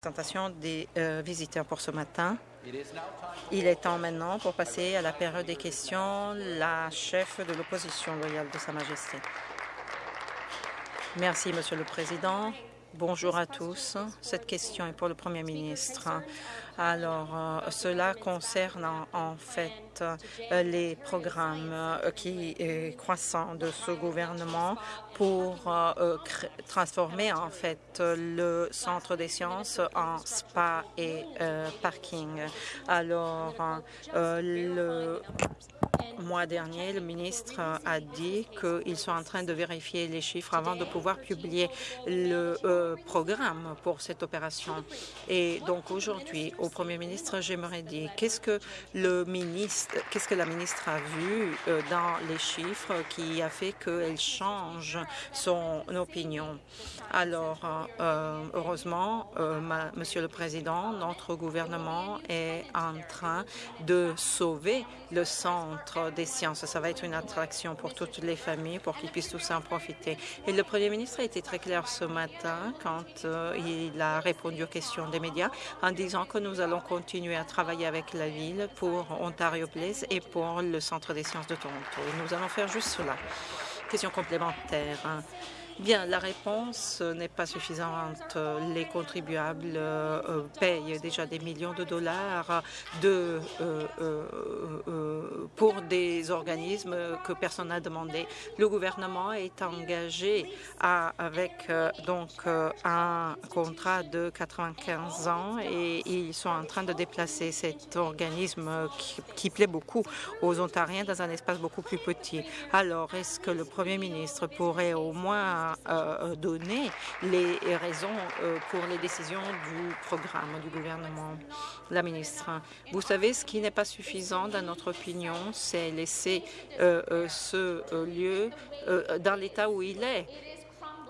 présentation des euh, visiteurs pour ce matin. Il est temps maintenant pour passer à la période des questions. La chef de l'opposition loyale de Sa Majesté. Merci, Monsieur le Président. Bonjour à tous. Cette question est pour le Premier ministre. Alors, euh, cela concerne en, fait euh, les programmes euh, qui croissants de ce gouvernement pour transformer en fait le centre des sciences en spa et parking. Alors, le mois dernier, le ministre a dit qu'ils sont en train de vérifier les chiffres avant de pouvoir publier le programme pour cette opération. Et donc aujourd'hui, au Premier ministre, j'aimerais dire qu'est-ce que le ministre, qu'est-ce que la ministre a vu euh, dans les chiffres qui a fait qu'elle change son opinion? Alors, euh, heureusement, euh, Monsieur le Président, notre gouvernement est en train de sauver le centre des sciences. Ça va être une attraction pour toutes les familles, pour qu'ils puissent tous en profiter. Et le Premier ministre a été très clair ce matin quand il a répondu aux questions des médias en disant que nous allons continuer à travailler avec la ville pour Ontario Place et pour le Centre des sciences de Toronto. Et nous allons faire juste cela. Question complémentaire. Bien, la réponse n'est pas suffisante. Les contribuables euh, payent déjà des millions de dollars euh, euh, pour des organismes que personne n'a demandé. Le gouvernement est engagé avec donc un contrat de 95 ans et ils sont en train de déplacer cet organisme qui plaît beaucoup aux Ontariens dans un espace beaucoup plus petit. Alors, est-ce que le Premier ministre pourrait au moins euh, donner les raisons euh, pour les décisions du programme du gouvernement. La ministre, vous savez, ce qui n'est pas suffisant dans notre opinion, c'est laisser euh, ce lieu dans l'état où il est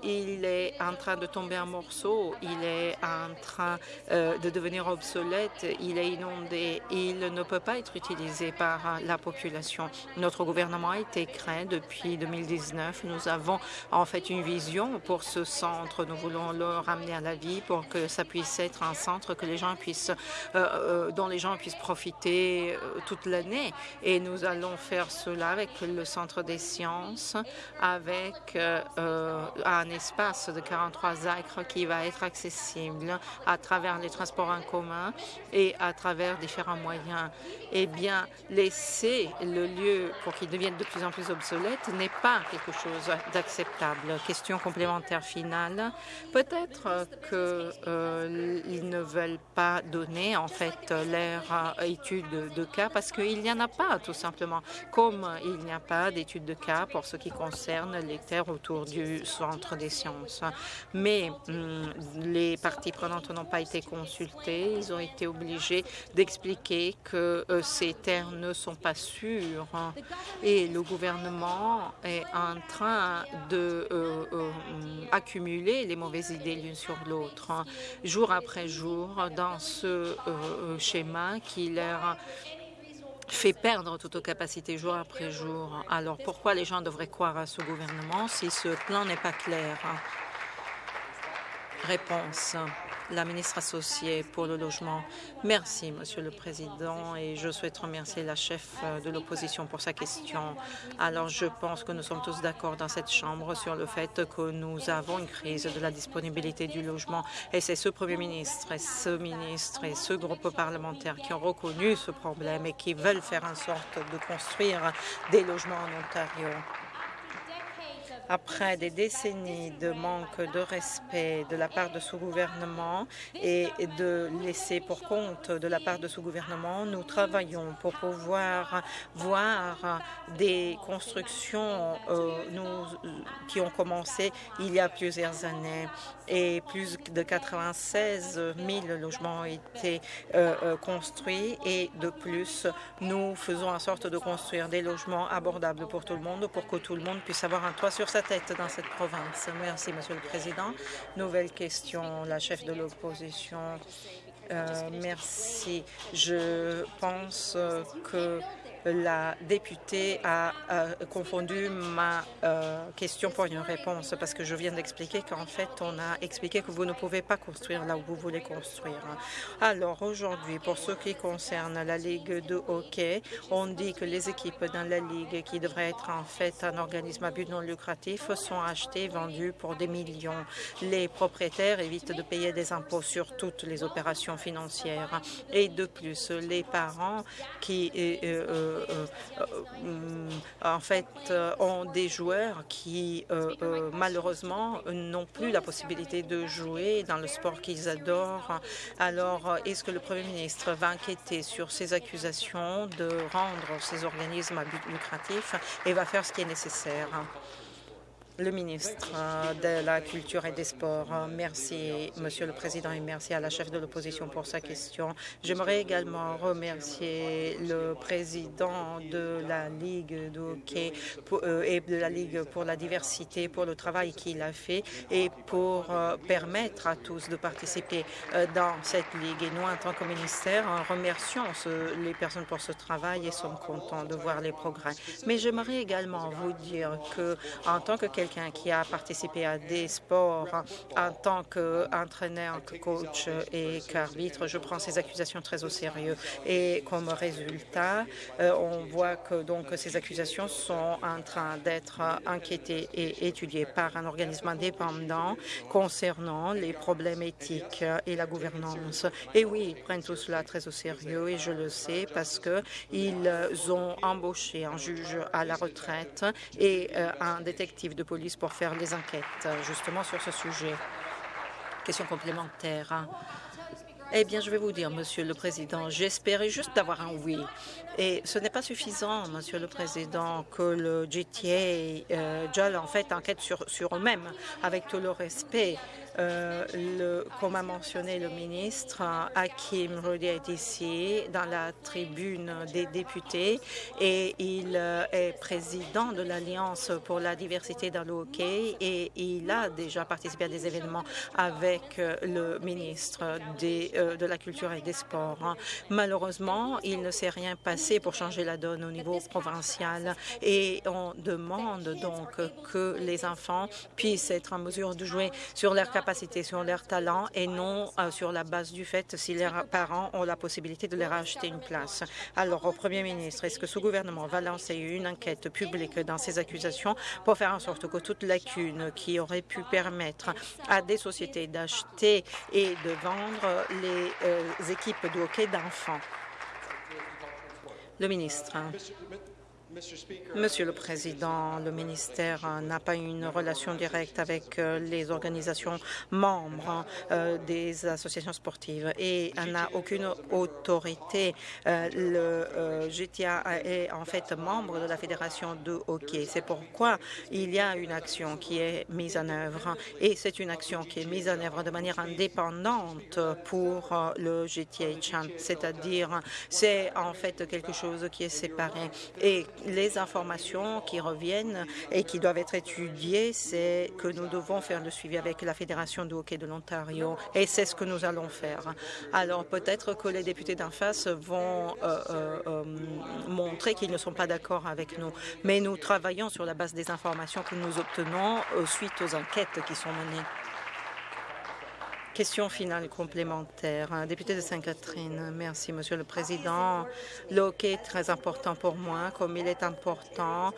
il est en train de tomber en morceaux, il est en train euh, de devenir obsolète, il est inondé, il ne peut pas être utilisé par la population. Notre gouvernement a été créé depuis 2019. Nous avons en fait une vision pour ce centre. Nous voulons le ramener à la vie pour que ça puisse être un centre que les gens puissent, euh, euh, dont les gens puissent profiter toute l'année. Et nous allons faire cela avec le Centre des sciences, avec un espace de 43 acres qui va être accessible à travers les transports en commun et à travers différents moyens. Eh bien, laisser le lieu pour qu'il devienne de plus en plus obsolète n'est pas quelque chose d'acceptable. Question complémentaire finale. Peut-être qu'ils euh, ne veulent pas donner en fait leur euh, étude de cas parce qu'il n'y en a pas tout simplement. Comme il n'y a pas d'étude de cas pour ce qui concerne les terres autour du centre des sciences. Mais hum, les parties prenantes n'ont pas été consultées. Ils ont été obligés d'expliquer que euh, ces terres ne sont pas sûres. Et le gouvernement est en train de euh, euh, les mauvaises idées l'une sur l'autre, jour après jour, dans ce schéma qui leur fait perdre toute capacité jour après jour. Alors pourquoi les gens devraient croire à ce gouvernement si ce plan n'est pas clair? Réponse la ministre associée pour le logement. Merci, Monsieur le Président, et je souhaite remercier la chef euh, de l'opposition pour sa question. Alors, je pense que nous sommes tous d'accord dans cette Chambre sur le fait que nous avons une crise de la disponibilité du logement, et c'est ce Premier ministre et ce ministre et ce groupe parlementaire qui ont reconnu ce problème et qui veulent faire en sorte de construire des logements en Ontario après des décennies de manque de respect de la part de ce gouvernement et de laisser pour compte de la part de ce gouvernement, nous travaillons pour pouvoir voir des constructions euh, qui ont commencé il y a plusieurs années. Et plus de 96 000 logements ont été euh, euh, construits et de plus, nous faisons en sorte de construire des logements abordables pour tout le monde pour que tout le monde puisse avoir un toit sur sa tête dans cette province. Merci, Monsieur le Président. Nouvelle question, la chef de l'opposition. Euh, merci. Je pense que la députée a confondu ma euh, question pour une réponse parce que je viens d'expliquer qu'en fait, on a expliqué que vous ne pouvez pas construire là où vous voulez construire. Alors aujourd'hui, pour ce qui concerne la Ligue de hockey, on dit que les équipes dans la Ligue, qui devrait être en fait un organisme à but non lucratif, sont achetées, vendues pour des millions. Les propriétaires évitent de payer des impôts sur toutes les opérations financières. Et de plus, les parents qui euh, euh, euh, en fait ont des joueurs qui malheureusement n'ont plus la possibilité de jouer dans le sport qu'ils adorent. Alors, est-ce que le Premier ministre va enquêter sur ces accusations de rendre ces organismes à but lucratif et va faire ce qui est nécessaire? Le ministre euh, de la Culture et des Sports. Euh, merci, Monsieur le Président, et merci à la chef de l'opposition pour sa question. J'aimerais également remercier le président de la Ligue de hockey euh, et de la Ligue pour la diversité pour le travail qu'il a fait et pour permettre à tous de participer dans cette Ligue. Et nous, en tant que ministère, remercions les personnes pour ce travail et sommes contents de voir les progrès. Mais j'aimerais également vous dire que, en tant que quelqu'un qui a participé à des sports en tant qu'entraîneur, coach et qu'arbitre. Je prends ces accusations très au sérieux. Et comme résultat, euh, on voit que donc ces accusations sont en train d'être enquêtées et étudiées par un organisme indépendant concernant les problèmes éthiques et la gouvernance. Et oui, ils prennent tout cela très au sérieux et je le sais parce qu'ils ont embauché un juge à la retraite et euh, un détective de pour faire les enquêtes euh, justement sur ce sujet. Question complémentaire. Eh bien, je vais vous dire, Monsieur le Président, j'espérais juste d'avoir un oui. Et ce n'est pas suffisant, Monsieur le Président, que le GTA, euh, en fait, enquête sur, sur eux-mêmes, avec tout le respect. Euh, le, comme a mentionné le ministre, Hakim Rodi est ici dans la tribune des députés et il euh, est président de l'Alliance pour la diversité dans le hockey et il a déjà participé à des événements avec euh, le ministre de la Culture et des Sports. Malheureusement, il ne s'est rien passé pour changer la donne au niveau provincial et on demande donc que les enfants puissent être en mesure de jouer sur leur capacité, sur leur talent et non euh, sur la base du fait si leurs parents ont la possibilité de leur acheter une place. Alors, au Premier ministre, est-ce que ce gouvernement va lancer une enquête publique dans ces accusations pour faire en sorte que toute lacune qui aurait pu permettre à des sociétés d'acheter et de vendre les euh, équipes de hockey d'enfants? Le ministre. Monsieur le Président, le ministère n'a pas une relation directe avec euh, les organisations membres euh, des associations sportives et n'a aucune autorité. Euh, le GTA est en fait membre de la Fédération de hockey. C'est pourquoi il y a une action qui est mise en œuvre et c'est une action qui est mise en œuvre de manière indépendante pour le GTA c'est-à-dire c'est en fait quelque chose qui est séparé et les informations qui reviennent et qui doivent être étudiées, c'est que nous devons faire le suivi avec la Fédération de hockey de l'Ontario et c'est ce que nous allons faire. Alors peut-être que les députés d'en face vont euh, euh, euh, montrer qu'ils ne sont pas d'accord avec nous, mais nous travaillons sur la base des informations que nous obtenons suite aux enquêtes qui sont menées. Question finale complémentaire. Député de Sainte-Catherine, merci, Monsieur le Président. Le hockey est très important pour moi, comme il est important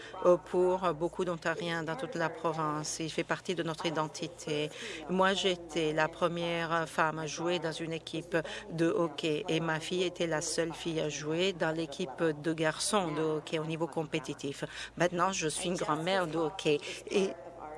pour beaucoup d'Ontariens dans toute la province. Il fait partie de notre identité. Moi, j'étais la première femme à jouer dans une équipe de hockey et ma fille était la seule fille à jouer dans l'équipe de garçons de hockey au niveau compétitif. Maintenant, je suis une grand-mère de hockey et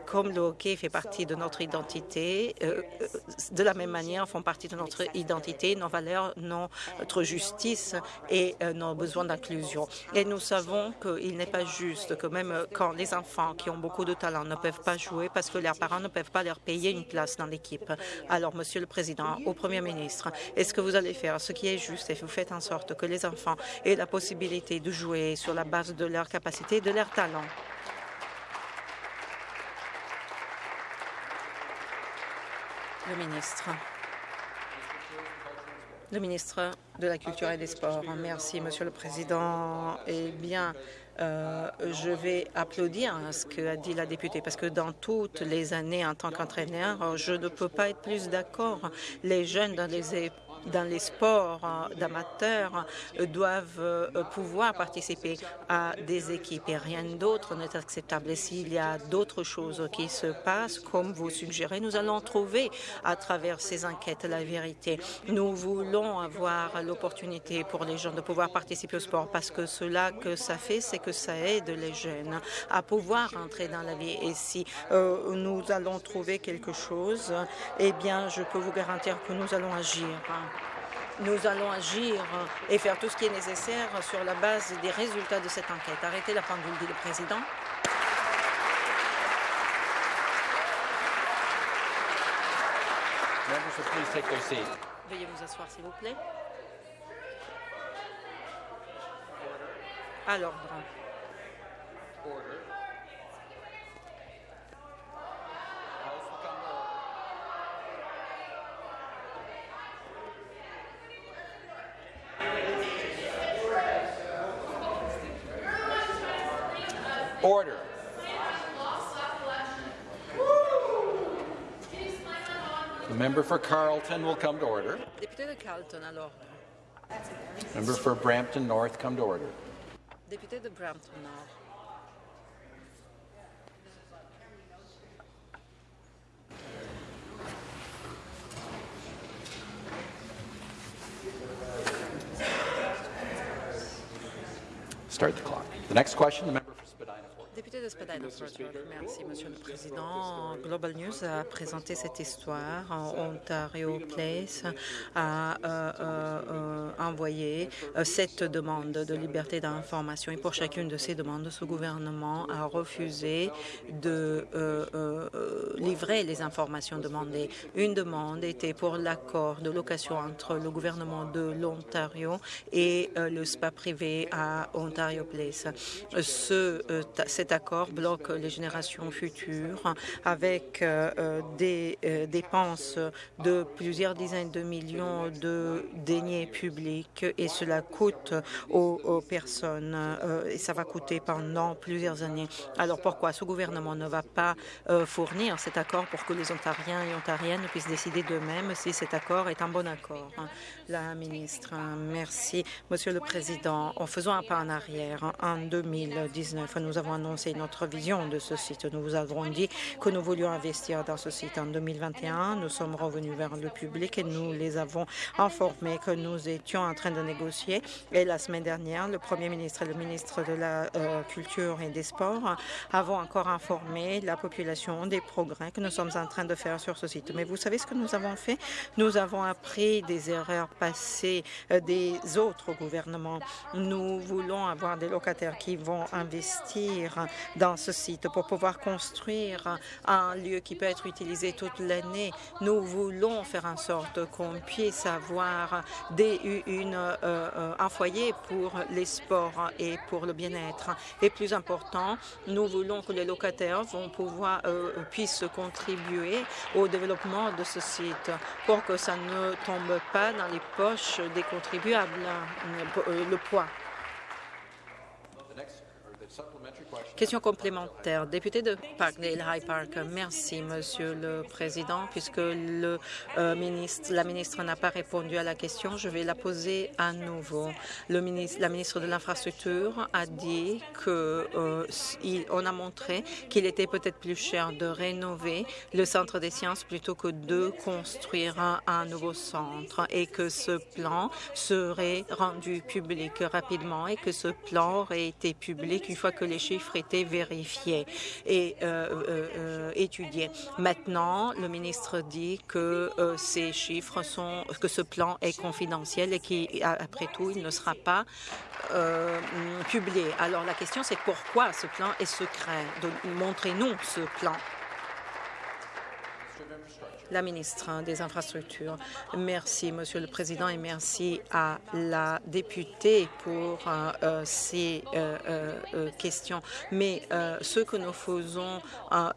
comme le hockey fait partie de notre identité, euh, euh, de la même manière font partie de notre identité, nos valeurs, notre justice et euh, nos besoins d'inclusion. Et nous savons qu'il n'est pas juste que même quand les enfants qui ont beaucoup de talent ne peuvent pas jouer parce que leurs parents ne peuvent pas leur payer une place dans l'équipe. Alors, Monsieur le Président, au Premier ministre, est-ce que vous allez faire ce qui est juste et vous faites en sorte que les enfants aient la possibilité de jouer sur la base de leur capacité et de leur talent? Le ministre. De la Culture et des Sports. Merci, Monsieur le Président. Eh bien, euh, je vais applaudir ce qu'a dit la députée, parce que dans toutes les années en tant qu'entraîneur, je ne peux pas être plus d'accord. Les jeunes dans les dans les sports euh, d'amateurs euh, doivent euh, pouvoir participer à des équipes et rien d'autre n'est acceptable. Et s'il y a d'autres choses qui se passent, comme vous suggérez, nous allons trouver à travers ces enquêtes la vérité. Nous voulons avoir l'opportunité pour les gens de pouvoir participer au sport parce que cela que ça fait, c'est que ça aide les jeunes à pouvoir entrer dans la vie. Et si nous allons trouver quelque chose, eh bien, je peux vous garantir que nous allons agir nous allons agir et faire tout ce qui est nécessaire sur la base des résultats de cette enquête. Arrêtez la pendule, dit le président. Veuillez vous asseoir, s'il vous plaît. À l'ordre. Order. The member for Carleton will come to order. Député de Carleton à l'ordre. Member for Brampton North come to order. Député de Brampton Nord. Start the clock. The next question, the member Merci, Monsieur le Président. Global News a présenté cette histoire. Ontario Place a euh, euh, envoyé euh, cette demande de liberté d'information et pour chacune de ces demandes, ce gouvernement a refusé de livrer les informations demandées. Une demande était pour l'accord de location entre le gouvernement de l'Ontario et le spa privé à Ontario Place. Ce, cet accord bloque les générations futures avec euh, euh, des euh, dépenses de plusieurs dizaines de millions de deniers publics et cela coûte aux, personnes et ça va coûter pendant plusieurs années. Alors pourquoi ce gouvernement ne va pas fournir cet accord pour que les Ontariens et Ontariennes puissent décider d'eux-mêmes si cet accord est un bon accord La ministre, merci. Monsieur le Président, en faisant un pas en arrière, en 2019, nous avons annoncé notre vision de ce site. Nous vous avons dit que nous voulions investir dans ce site en 2021. Nous sommes revenus vers le public et nous les avons informés que nous étions en train de négocier. Et la semaine dernière, le Premier ministre et le ministre de la euh, Culture et des Sports avons encore informé la population des progrès que nous sommes en train de faire sur ce site. Mais vous savez ce que nous avons fait? Nous avons appris des erreurs passées euh, des autres gouvernements. Nous voulons avoir des locataires qui vont investir dans ce site pour pouvoir construire un lieu qui peut être utilisé toute l'année. Nous voulons faire en sorte qu'on puisse avoir des, euh, euh, un foyer pour les sports et pour le bien-être. Et plus important, nous voulons que les locataires vont pouvoir, euh, puissent contribuer au développement de ce site pour que ça ne tombe pas dans les poches des contribuables, le poids. Question complémentaire. Député de Parkdale High Park, merci, Monsieur le Président. Puisque le, euh, ministre, la ministre n'a pas répondu à la question, je vais la poser à nouveau. Le ministre, la ministre de l'Infrastructure a dit qu'on euh, a montré qu'il était peut-être plus cher de rénover le centre des sciences plutôt que de construire un, un nouveau centre et que ce plan serait rendu public rapidement et que ce plan aurait été public une fois que les chiffres étaient vérifiés et euh, euh, euh, étudiés. Maintenant, le ministre dit que ces chiffres sont, que ce plan est confidentiel et qu'après tout, il ne sera pas publié. Alors la question, c'est pourquoi ce plan est secret? Montrez-nous ce plan. La ministre des Infrastructures. Merci, Monsieur le Président, et merci à la députée pour ces questions. Mais ce que nous faisons,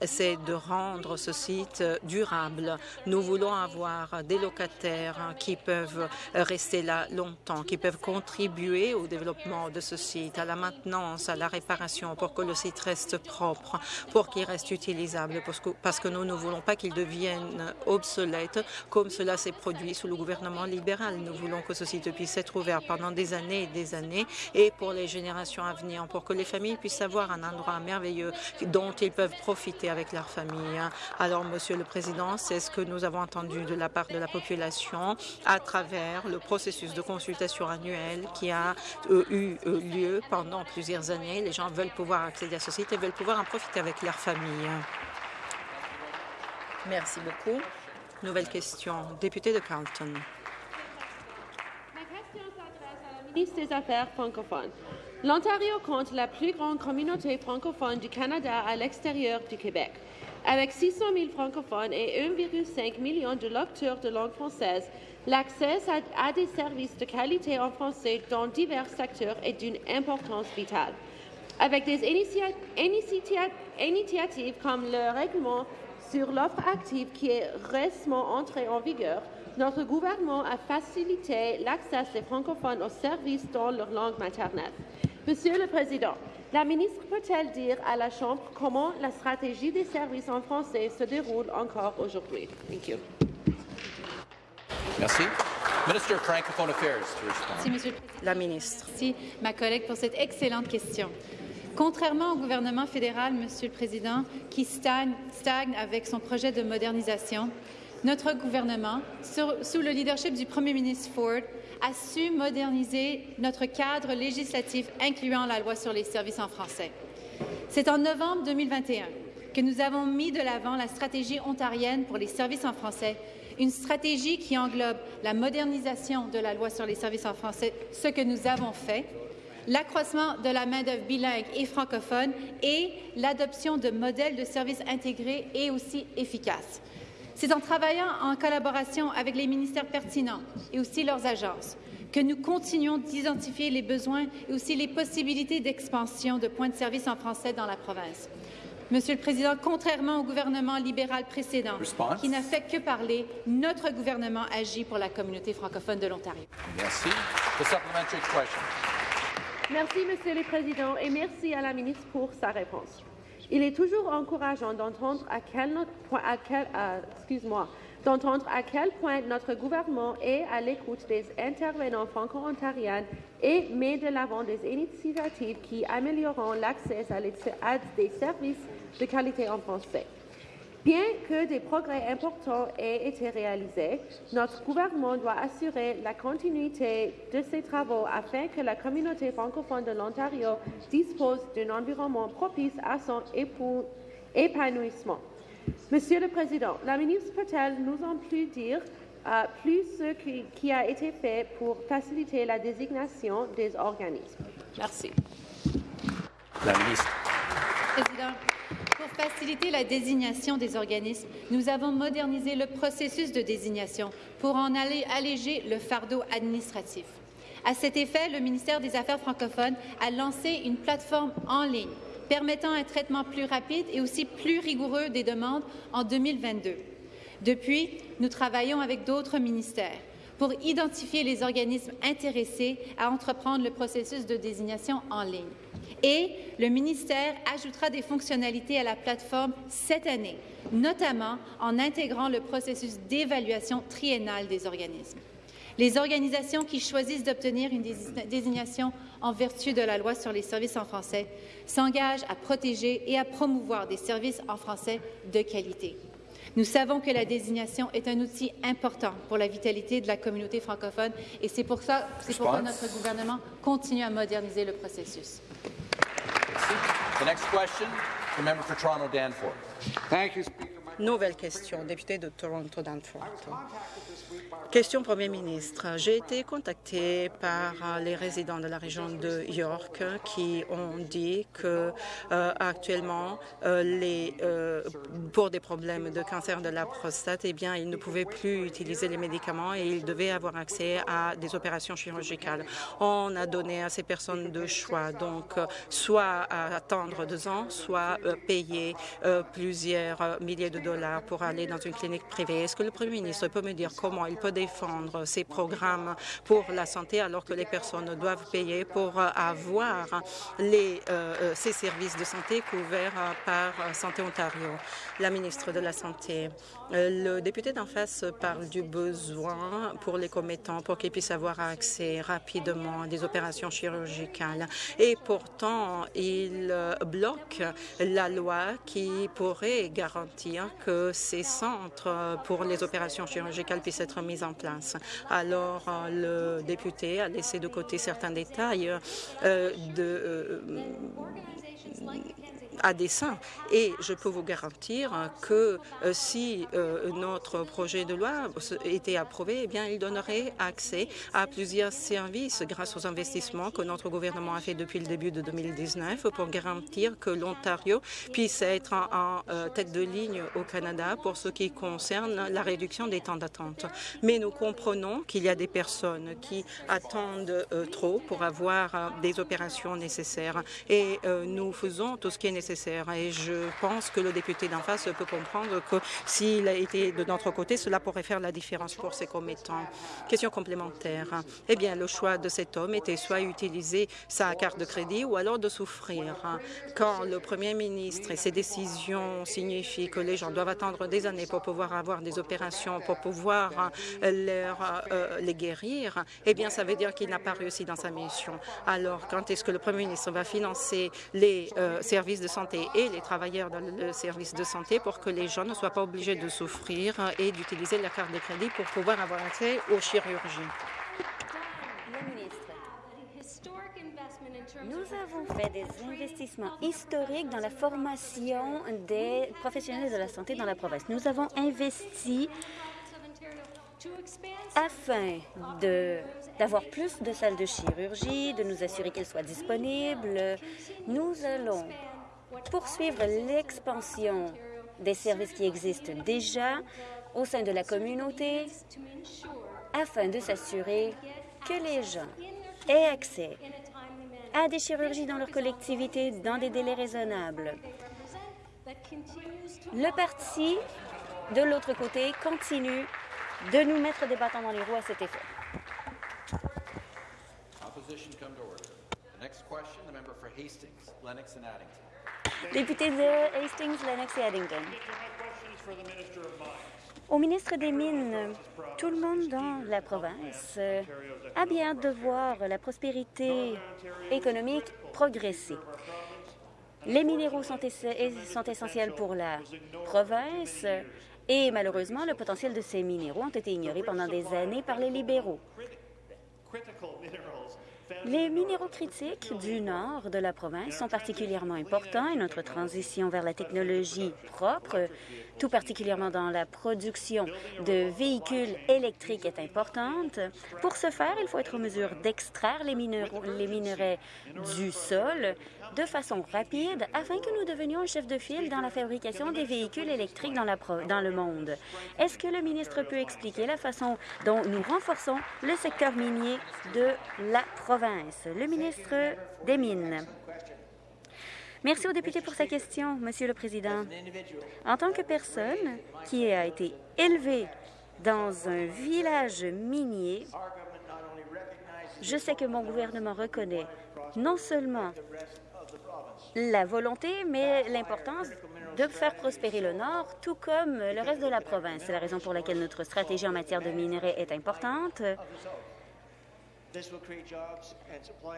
c'est de rendre ce site durable. Nous voulons avoir des locataires qui peuvent rester là longtemps, qui peuvent contribuer au développement de ce site, à la maintenance, à la réparation, pour que le site reste propre, pour qu'il reste utilisable, parce que nous ne voulons pas qu'il devienne obsolète, comme cela s'est produit sous le gouvernement libéral. Nous voulons que ce site puisse être ouvert pendant des années et des années, et pour les générations à venir, pour que les familles puissent avoir un endroit merveilleux dont ils peuvent profiter avec leur famille. Alors, Monsieur le Président, c'est ce que nous avons entendu de la part de la population à travers le processus de consultation annuel qui a euh, eu euh, lieu pendant plusieurs années. Les gens veulent pouvoir accéder à ce site et veulent pouvoir en profiter avec leur famille. Merci beaucoup. Nouvelle question. Député de Carleton. Ma question s'adresse à la ministre des Affaires francophones. L'Ontario compte la plus grande communauté francophone du Canada à l'extérieur du Québec. Avec 600 000 francophones et 1,5 million de lecteurs de langue française, l'accès à, des services de qualité en français dans divers secteurs est d'une importance vitale. Avec des initiatives comme le règlement sur l'offre active qui est récemment entré en vigueur, notre gouvernement a facilité l'accès des francophones aux services dans leur langue maternelle. Monsieur le Président, la ministre peut-elle dire à la Chambre comment la stratégie des services en français se déroule encore aujourd'hui? Merci. Minister of Francophone Affairs. Merci, Monsieur le Président. La ministre. Merci, ma collègue, pour cette excellente question. Contrairement au gouvernement fédéral, Monsieur le Président, qui stagne, avec son projet de modernisation, notre gouvernement, sous le leadership du Premier ministre Ford, a su moderniser notre cadre législatif incluant la loi sur les services en français. C'est en novembre 2021 que nous avons mis de l'avant la stratégie ontarienne pour les services en français, une stratégie qui englobe la modernisation de la loi sur les services en français, ce que nous avons fait, l'accroissement de la main-d'œuvre bilingue et francophone et l'adoption de modèles de services intégrés et aussi efficaces. C'est en travaillant en collaboration avec les ministères pertinents et aussi leurs agences que nous continuons d'identifier les besoins et aussi les possibilités d'expansion de points de service en français dans la province. Monsieur le Président, contrairement au gouvernement libéral précédent, qui n'a fait que parler, notre gouvernement agit pour la communauté francophone de l'Ontario. Merci. Merci, Monsieur le Président, et merci à la ministre pour sa réponse. Il est toujours encourageant d'entendre à quel, point notre gouvernement est à l'écoute des intervenants franco-ontariens et met de l'avant des initiatives qui amélioreront l'accès à des services de qualité en français. Bien que des progrès importants aient été réalisés, notre gouvernement doit assurer la continuité de ces travaux afin que la communauté francophone de l'Ontario dispose d'un environnement propice à son épanouissement. Monsieur le Président, la ministre peut-elle nous en plus dire euh, plus ce qui, a été fait pour faciliter la désignation des organismes? Merci. La ministre. Président, pour faciliter la désignation des organismes, nous avons modernisé le processus de désignation pour en alléger le fardeau administratif. À cet effet, le ministère des Affaires francophones a lancé une plateforme en ligne permettant un traitement plus rapide et aussi plus rigoureux des demandes en 2022. Depuis, nous travaillons avec d'autres ministères pour identifier les organismes intéressés à entreprendre le processus de désignation en ligne. Et le ministère ajoutera des fonctionnalités à la plateforme cette année, notamment en intégrant le processus d'évaluation triennale des organismes. Les organisations qui choisissent d'obtenir une désignation en vertu de la loi sur les services en français s'engagent à protéger et à promouvoir des services en français de qualité. Nous savons que la désignation est un outil important pour la vitalité de la communauté francophone et c'est pour ça, pourquoi notre gouvernement continue à moderniser le processus. The next question, the member for Toronto Danforth. Thank you, Speaker. Nouvelle question, député de Toronto Danforth. Question Premier ministre. J'ai été contacté par les résidents de la région de York qui ont dit que euh, actuellement, euh, euh, pour des problèmes de cancer de la prostate, eh bien, ils ne pouvaient plus utiliser les médicaments et ils devaient avoir accès à des opérations chirurgicales. On a donné à ces personnes deux choix, donc soit attendre deux ans, soit payer plusieurs milliers de dollars pour aller dans une clinique privée. Est-ce que le Premier ministre peut me dire comment il peut défendre ces programmes pour la santé alors que les personnes doivent payer pour avoir les, ces services de santé couverts par Santé Ontario? La ministre de la Santé. Le député d'en face parle du besoin pour les commettants pour qu'ils puissent avoir accès rapidement à des opérations chirurgicales. Et pourtant, il bloque la loi qui pourrait garantir que ces centres pour les opérations chirurgicales puissent être mis en place. Alors, le député a laissé de côté certains détails euh, de, euh, à dessein. Et je peux vous garantir que euh, si euh, notre projet de loi était approuvé, eh bien, il donnerait accès à plusieurs services grâce aux investissements que notre gouvernement a fait depuis le début de 2019 pour garantir que l'Ontario puisse être en, euh, tête de ligne au Canada pour ce qui concerne la réduction des temps d'attente. Mais nous comprenons qu'il y a des personnes qui attendent trop pour avoir des opérations nécessaires et nous faisons tout ce qui est nécessaire et je pense que le député d'en face peut comprendre que s'il a été de notre côté, cela pourrait faire la différence pour ses commettants. Question complémentaire. Eh bien, le choix de cet homme était soit utiliser sa carte de crédit ou alors de souffrir. Quand le premier ministre et ses décisions signifient que les gens doivent attendre des années pour pouvoir avoir des opérations, pour pouvoir leur, euh, les guérir, eh bien, ça veut dire qu'il n'a pas réussi dans sa mission. Alors, quand est-ce que le premier ministre va financer les euh, services de santé et les travailleurs dans le service de santé pour que les gens ne soient pas obligés de souffrir et d'utiliser la carte de crédit pour pouvoir avoir accès aux chirurgies. Nous avons fait des investissements historiques dans la formation des professionnels de la santé dans la province. Nous avons investi afin d'avoir plus de salles de chirurgie, de nous assurer qu'elles soient disponibles. Nous allons poursuivre l'expansion des services qui existent déjà au sein de la communauté afin de s'assurer que les gens aient accès à des chirurgies dans leur collectivité dans des délais raisonnables. Le parti, de l'autre côté, continue de nous mettre des bâtons dans les roues à cet effet. Député de Hastings, Lennox et Addington. Au ministre des Mines, tout le monde dans la province a bien hâte de voir la prospérité économique progresser. Les minéraux sont, sont essentiels pour la province et malheureusement, le potentiel de ces minéraux ont été ignorés pendant des années par les libéraux. Les minéraux critiques du nord de la province sont particulièrement importants et notre transition vers la technologie propre, tout particulièrement dans la production de véhicules électriques, est importante. Pour ce faire, il faut être en mesure d'extraire les, les minerais du sol de façon rapide afin que nous devenions un chef de file dans la fabrication des véhicules électriques dans, dans le monde. Est-ce que le ministre peut expliquer la façon dont nous renforçons le secteur minier de la province? Le ministre des Mines. Merci au député pour sa question, Monsieur le Président. En tant que personne qui a été élevée dans un village minier, je sais que mon gouvernement reconnaît non seulement la volonté, mais l'importance de faire prospérer le Nord, tout comme le reste de la province. C'est la raison pour laquelle notre stratégie en matière de minerais est importante.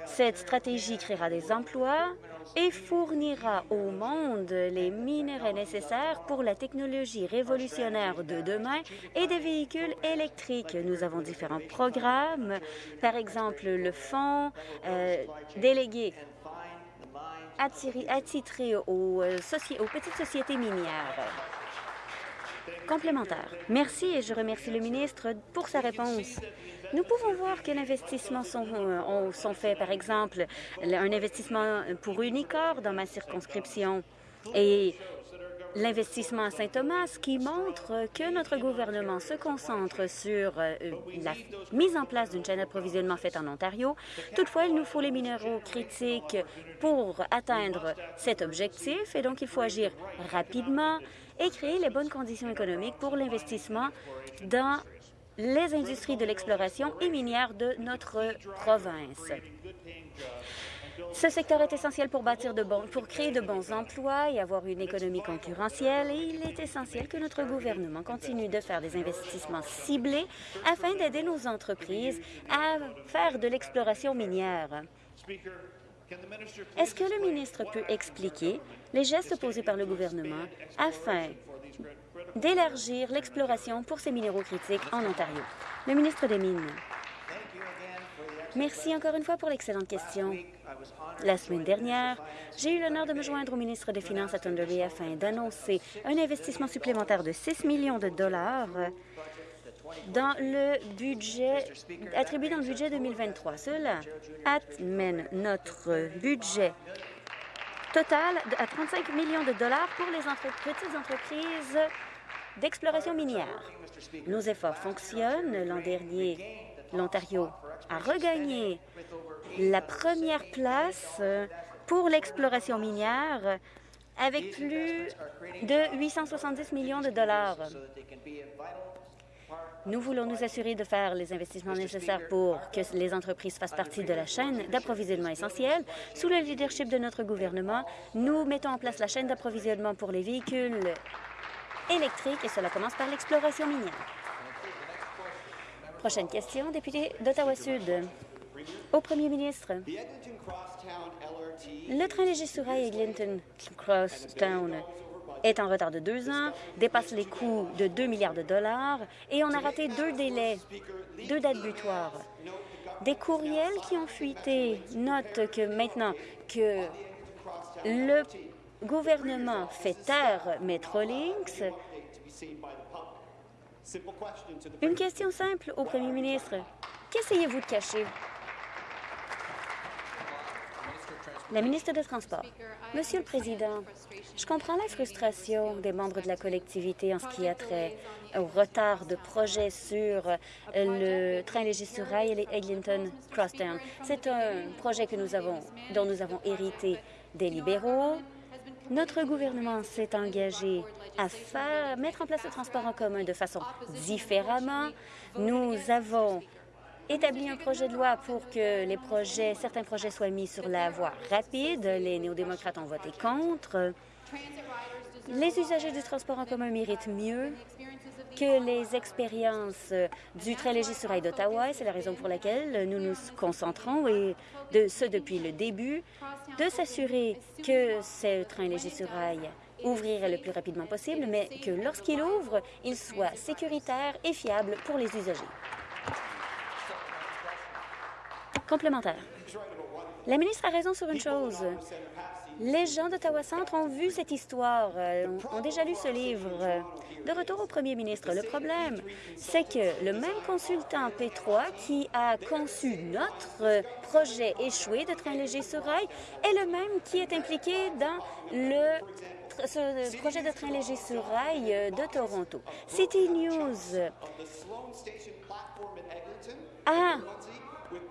Cette stratégie créera des emplois et fournira au monde les minerais nécessaires pour la technologie révolutionnaire de demain et des véhicules électriques. Nous avons différents programmes, par exemple le fonds euh, délégué attitré euh, aux petites sociétés minières. Complémentaire. Merci et je remercie le ministre pour sa réponse. Nous pouvons voir que l'investissement sont, euh, sont faits, par exemple, un investissement pour Unicor dans ma circonscription et l'investissement à Saint-Thomas qui montre que notre gouvernement se concentre sur euh, la mise en place d'une chaîne d'approvisionnement faite en Ontario. Toutefois, il nous faut les minéraux critiques pour atteindre cet objectif et donc il faut agir rapidement et créer les bonnes conditions économiques pour l'investissement dans les industries de l'exploration et minière de notre province. Ce secteur est essentiel pour bâtir de bons, pour créer de bons emplois et avoir une économie concurrentielle et il est essentiel que notre gouvernement continue de faire des investissements ciblés afin d'aider nos entreprises à faire de l'exploration minière. Est-ce que le ministre peut expliquer les gestes posés par le gouvernement afin d'élargir l'exploration pour ces minéraux critiques en Ontario? Le ministre des Mines. Merci encore une fois pour l'excellente question. La semaine dernière, j'ai eu l'honneur de me joindre au ministre des Finances à Thunder Bay afin d'annoncer un investissement supplémentaire de 6 millions de dollars dans le budget attribué dans le budget 2023. Cela amène notre budget total à 35 millions de dollars pour les petites entreprises d'exploration minière. Nos efforts fonctionnent. L'an dernier, l'Ontario a regagné la première place pour l'exploration minière avec plus de 870 millions de dollars. Nous voulons nous assurer de faire les investissements nécessaires pour que les entreprises fassent partie de la chaîne d'approvisionnement essentielle. Sous le leadership de notre gouvernement, nous mettons en place la chaîne d'approvisionnement pour les véhicules électriques et cela commence par l'exploration minière. Prochaine question, député d'Ottawa-Sud. Au premier ministre, le train léger sur rail Eglinton Crosstown est en retard de deux ans, dépasse les coûts de 2 milliards de dollars et on a raté deux délais, deux dates butoirs. Des courriels qui ont fuité notent que maintenant que le gouvernement fait taire Metrolinx, une question simple au premier ministre. Qu'essayez-vous de cacher? La ministre des Transports. Monsieur le Président, je comprends la frustration des membres de la collectivité en ce qui a trait au retard de projets sur le train léger sur rail et Eglinton Crosstown. C'est un projet que nous avons, dont nous avons hérité des libéraux. Notre gouvernement s'est engagé à mettre en place le transport en commun de façon différemment. Nous avons établi un projet de loi pour que les projets, certains projets soient mis sur la voie rapide. Les néo-démocrates ont voté contre. Les usagers du transport en commun méritent mieux que les expériences du train léger sur rail d'Ottawa. C'est la raison pour laquelle nous nous concentrons, et de ce depuis le début, de s'assurer que ce train léger sur rail ouvrirait le plus rapidement possible, mais que lorsqu'il ouvre, il soit sécuritaire et fiable pour les usagers. Complémentaire. La ministre a raison sur une chose. Les gens d'Ottawa Centre ont vu cette histoire, euh, ont déjà lu ce livre. De retour au premier ministre, le problème, c'est que le même consultant P3 qui a conçu notre projet échoué de train léger sur rail est le même qui est impliqué dans le ce projet de train léger sur rail euh, de Toronto. City News a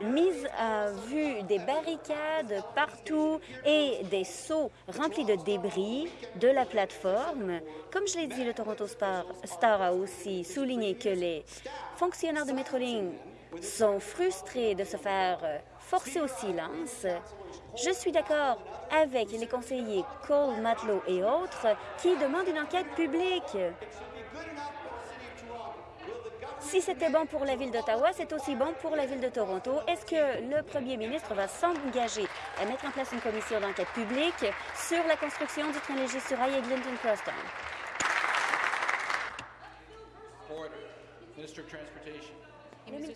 mise à vue des barricades partout et des seaux remplis de débris de la plateforme. Comme je l'ai dit, le Toronto Star a aussi souligné que les fonctionnaires de Metroling sont frustrés de se faire forcer au silence. Je suis d'accord avec les conseillers Cole, Matelot et autres qui demandent une enquête publique. Si c'était bon pour la Ville d'Ottawa, c'est aussi bon pour la Ville de Toronto. Est-ce que le premier ministre va s'engager à mettre en place une commission d'enquête publique sur la construction du train léger sur rail Eglinton Crosstown?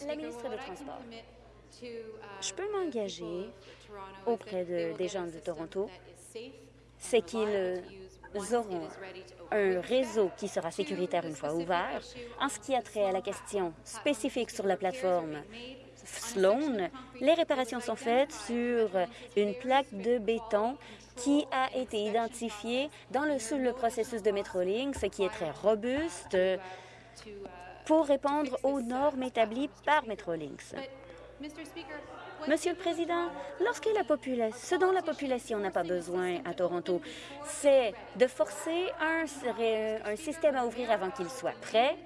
La ministre des Transports. Je peux m'engager auprès de, des gens de Toronto, c'est qu'ils aurons un réseau qui sera sécuritaire une fois ouvert. En ce qui a trait à la question spécifique sur la plateforme Sloan, les réparations sont faites sur une plaque de béton qui a été identifiée dans le, sous le processus de Metrolinx, qui est très robuste pour répondre aux normes établies par Metrolinx. Monsieur le Président, ce dont la population n'a pas besoin à Toronto, c'est de forcer un système à ouvrir avant qu'il soit prêt,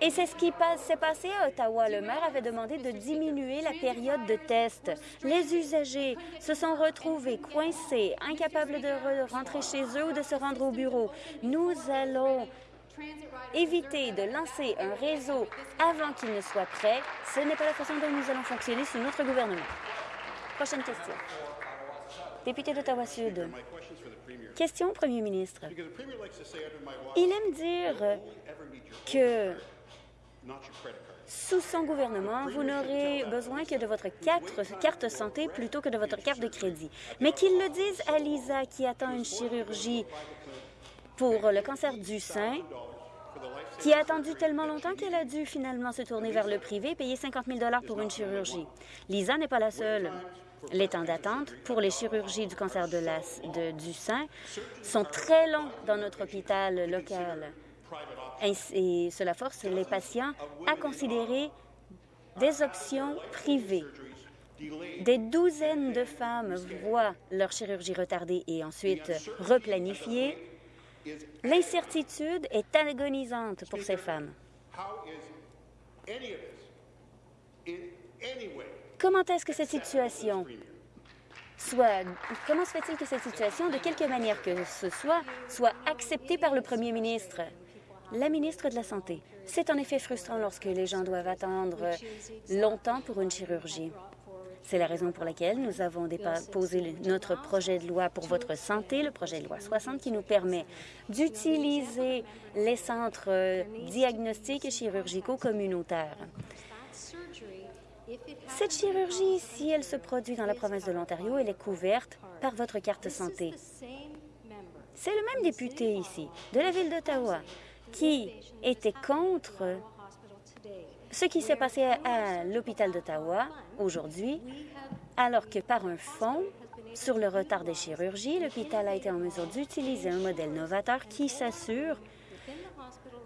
et c'est ce qui s'est passé à Ottawa. Le maire avait demandé de diminuer la période de test. Les usagers se sont retrouvés coincés, incapables de rentrer chez eux ou de se rendre au bureau. Nous allons éviter de lancer un réseau avant qu'il ne soit prêt. Ce n'est pas la façon dont nous allons fonctionner sous notre gouvernement. Prochaine question. Député d'Ottawa-Sud. Question au premier ministre. Il aime dire que sous son gouvernement, vous n'aurez besoin que de votre carte, carte santé plutôt que de votre carte de crédit. Mais qu'il le dise à Lisa qui attend une chirurgie pour le cancer du sein, qui a attendu tellement longtemps qu'elle a dû finalement se tourner vers le privé et payer 50 000 pour une chirurgie. Lisa n'est pas la seule. Les temps d'attente pour les chirurgies du cancer de la, du sein sont très longs dans notre hôpital local. Et cela force les patients à considérer des options privées. Des douzaines de femmes voient leur chirurgie retardée et ensuite replanifiée L'incertitude est agonisante pour ces femmes. Comment est-ce que cette situation soit... Comment se fait-il que cette situation, de quelque manière que ce soit, soit acceptée par le premier ministre? La ministre de la Santé. C'est en effet frustrant lorsque les gens doivent attendre longtemps pour une chirurgie. C'est la raison pour laquelle nous avons déposé notre projet de loi pour votre santé, le projet de loi 60, qui nous permet d'utiliser les centres euh, diagnostiques et chirurgicaux communautaires. Cette chirurgie, si elle se produit dans la province de l'Ontario, elle est couverte par votre carte santé. C'est le même député ici, de la ville d'Ottawa, qui était contre ce qui s'est passé à l'hôpital d'Ottawa aujourd'hui, alors que par un fonds sur le retard des chirurgies, l'hôpital a été en mesure d'utiliser un modèle novateur qui s'assure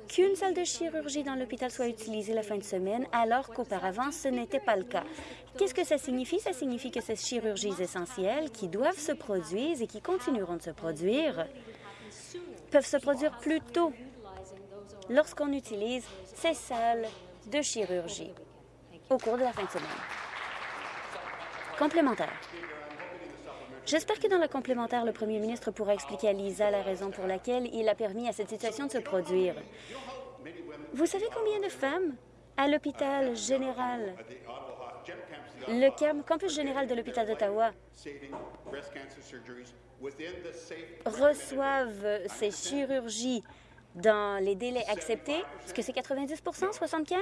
qu'une salle de chirurgie dans l'hôpital soit utilisée la fin de semaine, alors qu'auparavant, ce n'était pas le cas. Qu'est-ce que ça signifie? Ça signifie que ces chirurgies essentielles qui doivent se produire et qui continueront de se produire peuvent se produire plus tôt lorsqu'on utilise ces salles de chirurgie au cours de la fin de semaine. Complémentaire. J'espère que dans la complémentaire, le premier ministre pourra expliquer à Lisa la raison pour laquelle il a permis à cette situation de se produire. Vous savez combien de femmes à l'hôpital général, le campus général de l'hôpital d'Ottawa, reçoivent ces chirurgies dans les délais acceptés, est-ce que c'est 90% 75%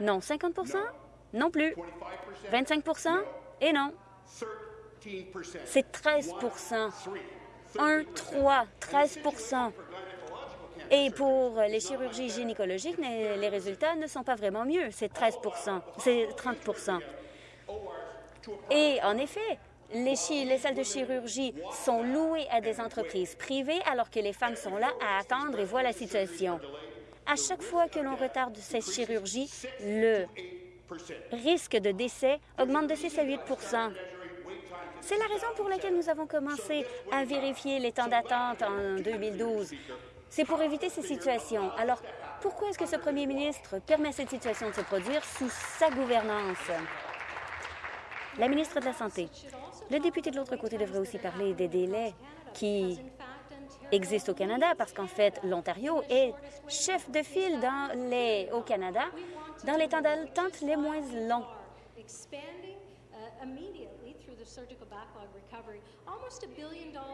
Non. 50% Non plus. 25% Et non. C'est 13% 1, 3, 13% Et pour les chirurgies gynécologiques, les résultats ne sont pas vraiment mieux. C'est 13 c'est 30% Et en effet, les, salles de chirurgie sont louées à des entreprises privées alors que les femmes sont là à attendre et voient la situation. À chaque fois que l'on retarde ces chirurgies, le risque de décès augmente de 6 à 8% C'est la raison pour laquelle nous avons commencé à vérifier les temps d'attente en 2012. C'est pour éviter ces situations. Alors, pourquoi est-ce que ce premier ministre permet cette situation de se produire sous sa gouvernance? La ministre de la Santé. Le député de l'autre côté devrait aussi parler des délais qui existent au Canada, parce qu'en fait, l'Ontario est chef de file dans les, au Canada dans les temps d'attente les moins longs.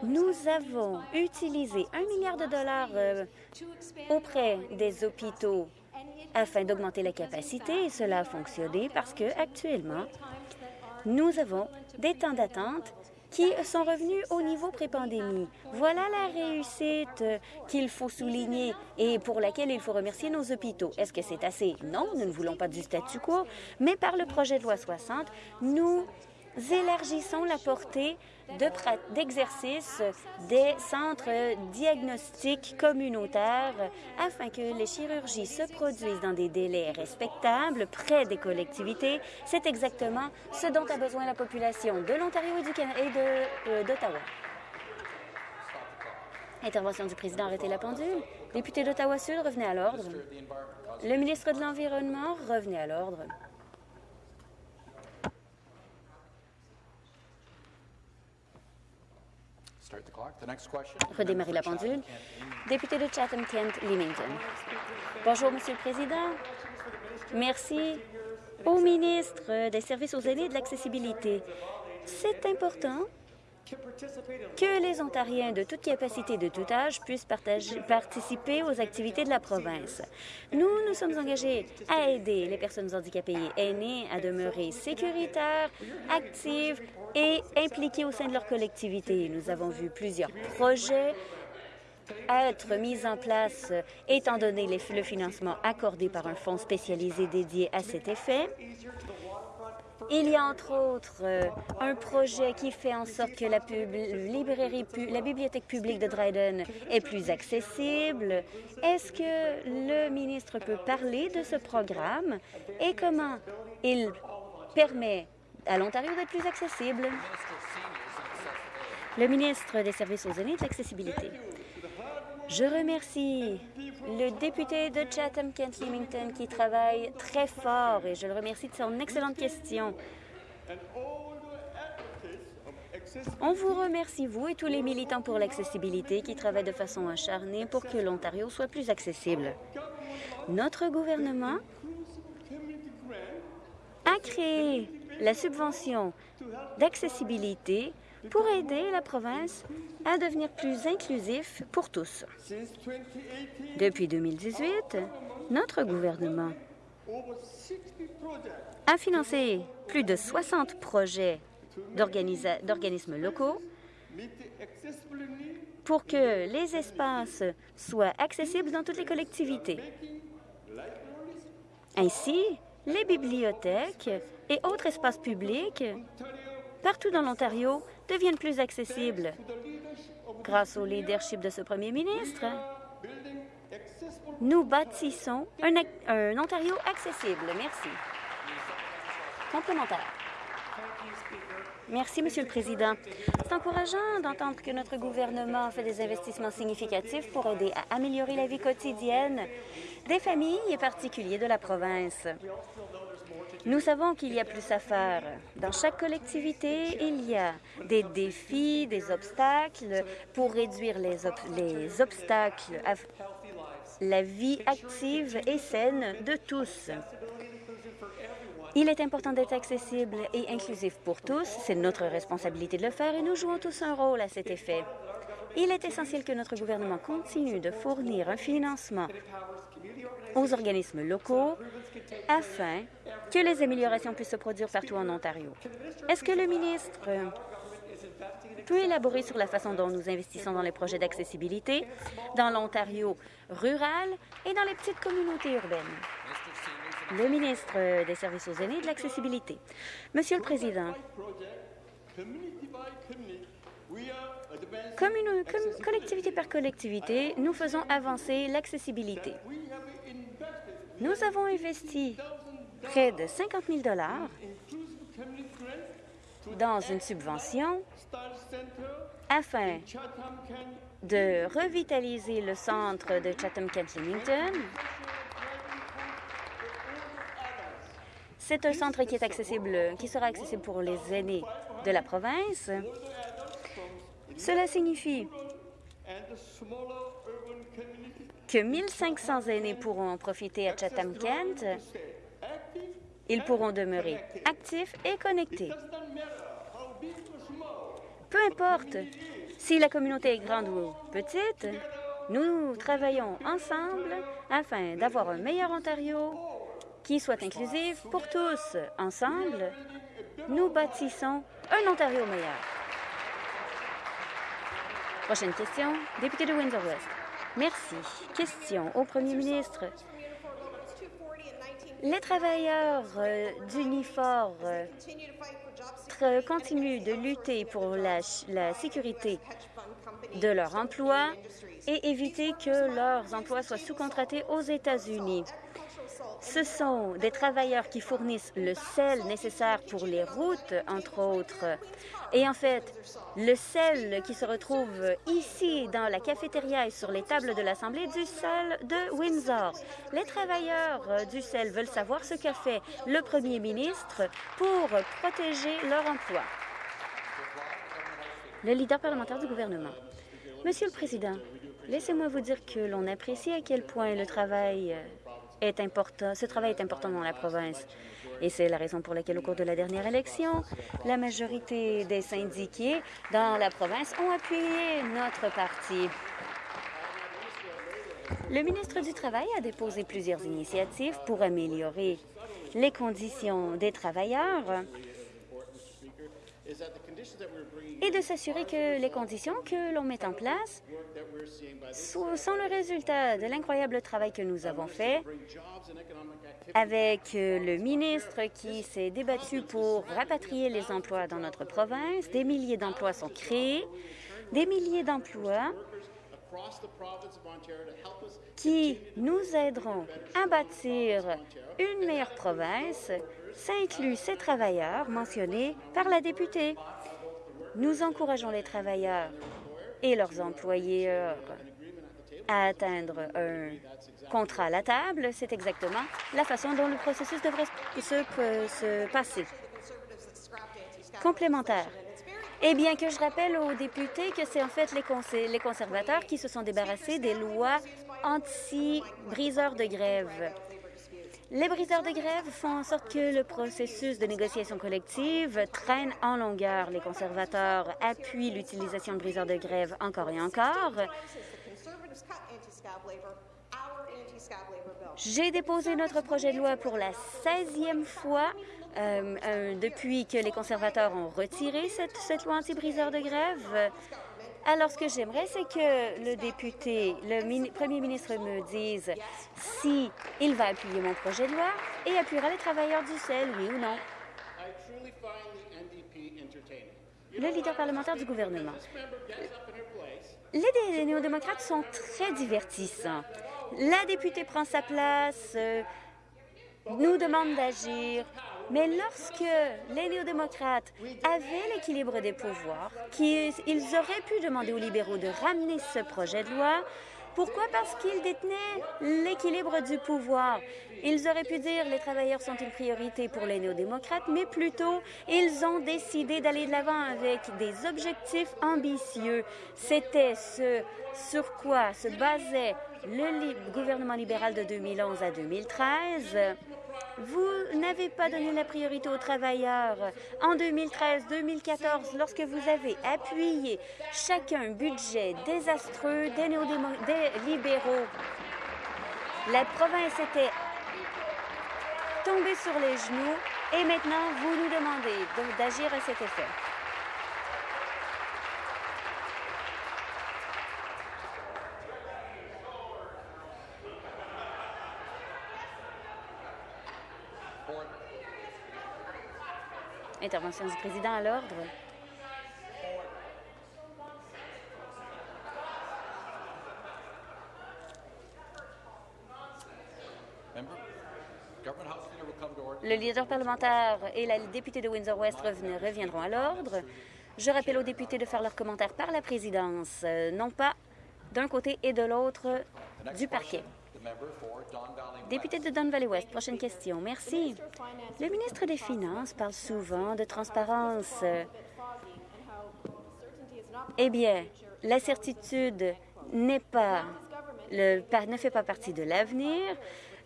Nous avons utilisé un milliard de dollars euh, auprès des hôpitaux afin d'augmenter la capacité et cela a fonctionné parce que actuellement nous avons des temps d'attente qui sont revenus au niveau pré-pandémie. Voilà la réussite qu'il faut souligner et pour laquelle il faut remercier nos hôpitaux. Est-ce que c'est assez? Non, nous ne voulons pas du statu quo, mais par le projet de loi 60, nous élargissons la portée d'exercice des centres diagnostiques communautaires afin que les chirurgies se produisent dans des délais respectables près des collectivités. C'est exactement ce dont a besoin la population de l'Ontario et euh, d'Ottawa. Intervention du président, arrêtez la pendule. Député d'Ottawa-Sud, revenez à l'ordre. Le ministre de l'Environnement, revenez à l'ordre. Redémarrer la pendule. Député de Chatham-Kent-Leamington. Bonjour, Monsieur le Président. Merci au ministre des Services aux aînés et de l'accessibilité. C'est important que les Ontariens de toute capacité de tout âge puissent participer aux activités de la province. Nous nous sommes engagés à aider les personnes handicapées aînées à demeurer sécuritaires, actives et impliquées au sein de leur collectivité. Nous avons vu plusieurs projets être mis en place étant donné le financement accordé par un fonds spécialisé dédié à cet effet. Il y a entre autres euh, un projet qui fait en sorte que la, librairie, la bibliothèque publique de Dryden est plus accessible. Est-ce que le ministre peut parler de ce programme et comment il permet à l'Ontario d'être plus accessible? Le ministre des Services aux aînés de l'accessibilité. Je remercie le député de Chatham-Kent-Leamington qui travaille très fort et je le remercie de son excellente question. On vous remercie, vous et tous les militants pour l'accessibilité qui travaillent de façon acharnée pour que l'Ontario soit plus accessible. Notre gouvernement a créé la subvention d'accessibilité pour aider la province à devenir plus inclusif pour tous. Depuis 2018, notre gouvernement a financé plus de 60 projets d'organismes locaux pour que les espaces soient accessibles dans toutes les collectivités. Ainsi, les bibliothèques et autres espaces publics partout dans l'Ontario deviennent plus accessibles. Grâce au leadership de ce premier ministre, nous bâtissons un, Ontario accessible. Merci. Complémentaire. Merci, Monsieur le Président. C'est encourageant d'entendre que notre gouvernement fait des investissements significatifs pour aider à améliorer la vie quotidienne des familles et particuliers de la province. Nous savons qu'il y a plus à faire. Dans chaque collectivité, il y a des défis, des obstacles pour réduire les, les obstacles à la vie active et saine de tous. Il est important d'être accessible et inclusif pour tous. C'est notre responsabilité de le faire et nous jouons tous un rôle à cet effet. Il est essentiel que notre gouvernement continue de fournir un financement aux organismes locaux afin que les améliorations puissent se produire partout en Ontario. Est-ce que le ministre peut élaborer sur la façon dont nous investissons dans les projets d'accessibilité dans l'Ontario rural et dans les petites communautés urbaines? Le ministre des Services aux aînés et de l'accessibilité. Monsieur le Président, collectivité par collectivité, nous faisons avancer l'accessibilité. Nous avons investi près de 50 000 dans une subvention afin de revitaliser le centre de Chatham-Kent-Leamington. C'est un centre qui est accessible, qui sera accessible pour les aînés de la province. Cela signifie que 1500 aînés pourront en profiter à Chatham-Kent. Ils pourront demeurer actifs et connectés. Peu importe si la communauté est grande ou petite, nous travaillons ensemble afin d'avoir un meilleur Ontario qui soit inclusif pour tous. Ensemble, nous bâtissons un Ontario meilleur. Prochaine question, député de Windsor-West. Merci. Question au premier ministre. Les travailleurs euh, d'uniforme euh, continuent de lutter pour la, la sécurité de leur emploi et éviter que leurs emplois soient sous-contratés aux États-Unis. Ce sont des travailleurs qui fournissent le sel nécessaire pour les routes, entre autres. Et en fait, le sel qui se retrouve ici dans la cafétéria et sur les tables de l'Assemblée du sel de Windsor. Les travailleurs du sel veulent savoir ce qu'a fait le premier ministre pour protéger leur emploi. Le leader parlementaire du gouvernement. Monsieur le Président, laissez-moi vous dire que l'on apprécie à quel point le travail est important, ce travail est important dans la province. Et c'est la raison pour laquelle, au cours de la dernière élection, la majorité des syndiqués dans la province ont appuyé notre parti. Le ministre du Travail a déposé plusieurs initiatives pour améliorer les conditions des travailleurs et de s'assurer que les conditions que l'on met en place sont le résultat de l'incroyable travail que nous avons fait avec le ministre qui s'est débattu pour rapatrier les emplois dans notre province. Des milliers d'emplois sont créés, des milliers d'emplois qui nous aideront à bâtir une meilleure province. Ça inclut ces travailleurs mentionnés par la députée. Nous encourageons les travailleurs et leurs employeurs à atteindre un contrat à la table. C'est exactement la façon dont le processus devrait se, se passer. Complémentaire. Eh bien, que je rappelle aux députés que c'est en fait les, les conservateurs qui se sont débarrassés des lois anti-briseurs de grève. Les briseurs de grève font en sorte que le processus de négociation collective traîne en longueur. Les conservateurs appuient l'utilisation de briseurs de grève encore et encore. J'ai déposé notre projet de loi pour la 16e fois euh, euh, depuis que les conservateurs ont retiré cette, cette loi anti-briseur de grève. Alors, ce que j'aimerais, c'est que le député, le premier ministre me dise si va appuyer mon projet de loi et appuiera les travailleurs du sel, oui ou non. Le leader parlementaire du gouvernement. Les néo-démocrates sont très divertissants. La députée prend sa place, euh, nous demande d'agir, mais lorsque les néo-démocrates avaient l'équilibre des pouvoirs, qu'ils auraient pu demander aux libéraux de ramener ce projet de loi, pourquoi? Parce qu'ils détenaient l'équilibre du pouvoir? Ils auraient pu dire les travailleurs sont une priorité pour les néo-démocrates, mais plutôt ils ont décidé d'aller de l'avant avec des objectifs ambitieux. C'était ce sur quoi se basait le gouvernement libéral de 2011 à 2013. Vous n'avez pas donné la priorité aux travailleurs. En 2013-2014, lorsque vous avez appuyé chacun budget désastreux des, des libéraux, la province était tombée sur les genoux et maintenant vous nous demandez d'agir à cet effet. Intervention du président à l'ordre. Le leader parlementaire et la députée de Windsor-West reviendront à l'ordre. Je rappelle aux députés de faire leurs commentaires par la présidence, euh, non pas d'un côté et de l'autre du parquet. Député de Don Valley West, prochaine question. Merci. Le ministre des Finances parle souvent de transparence. Eh bien, la certitude n'est pas ne fait pas partie de l'avenir.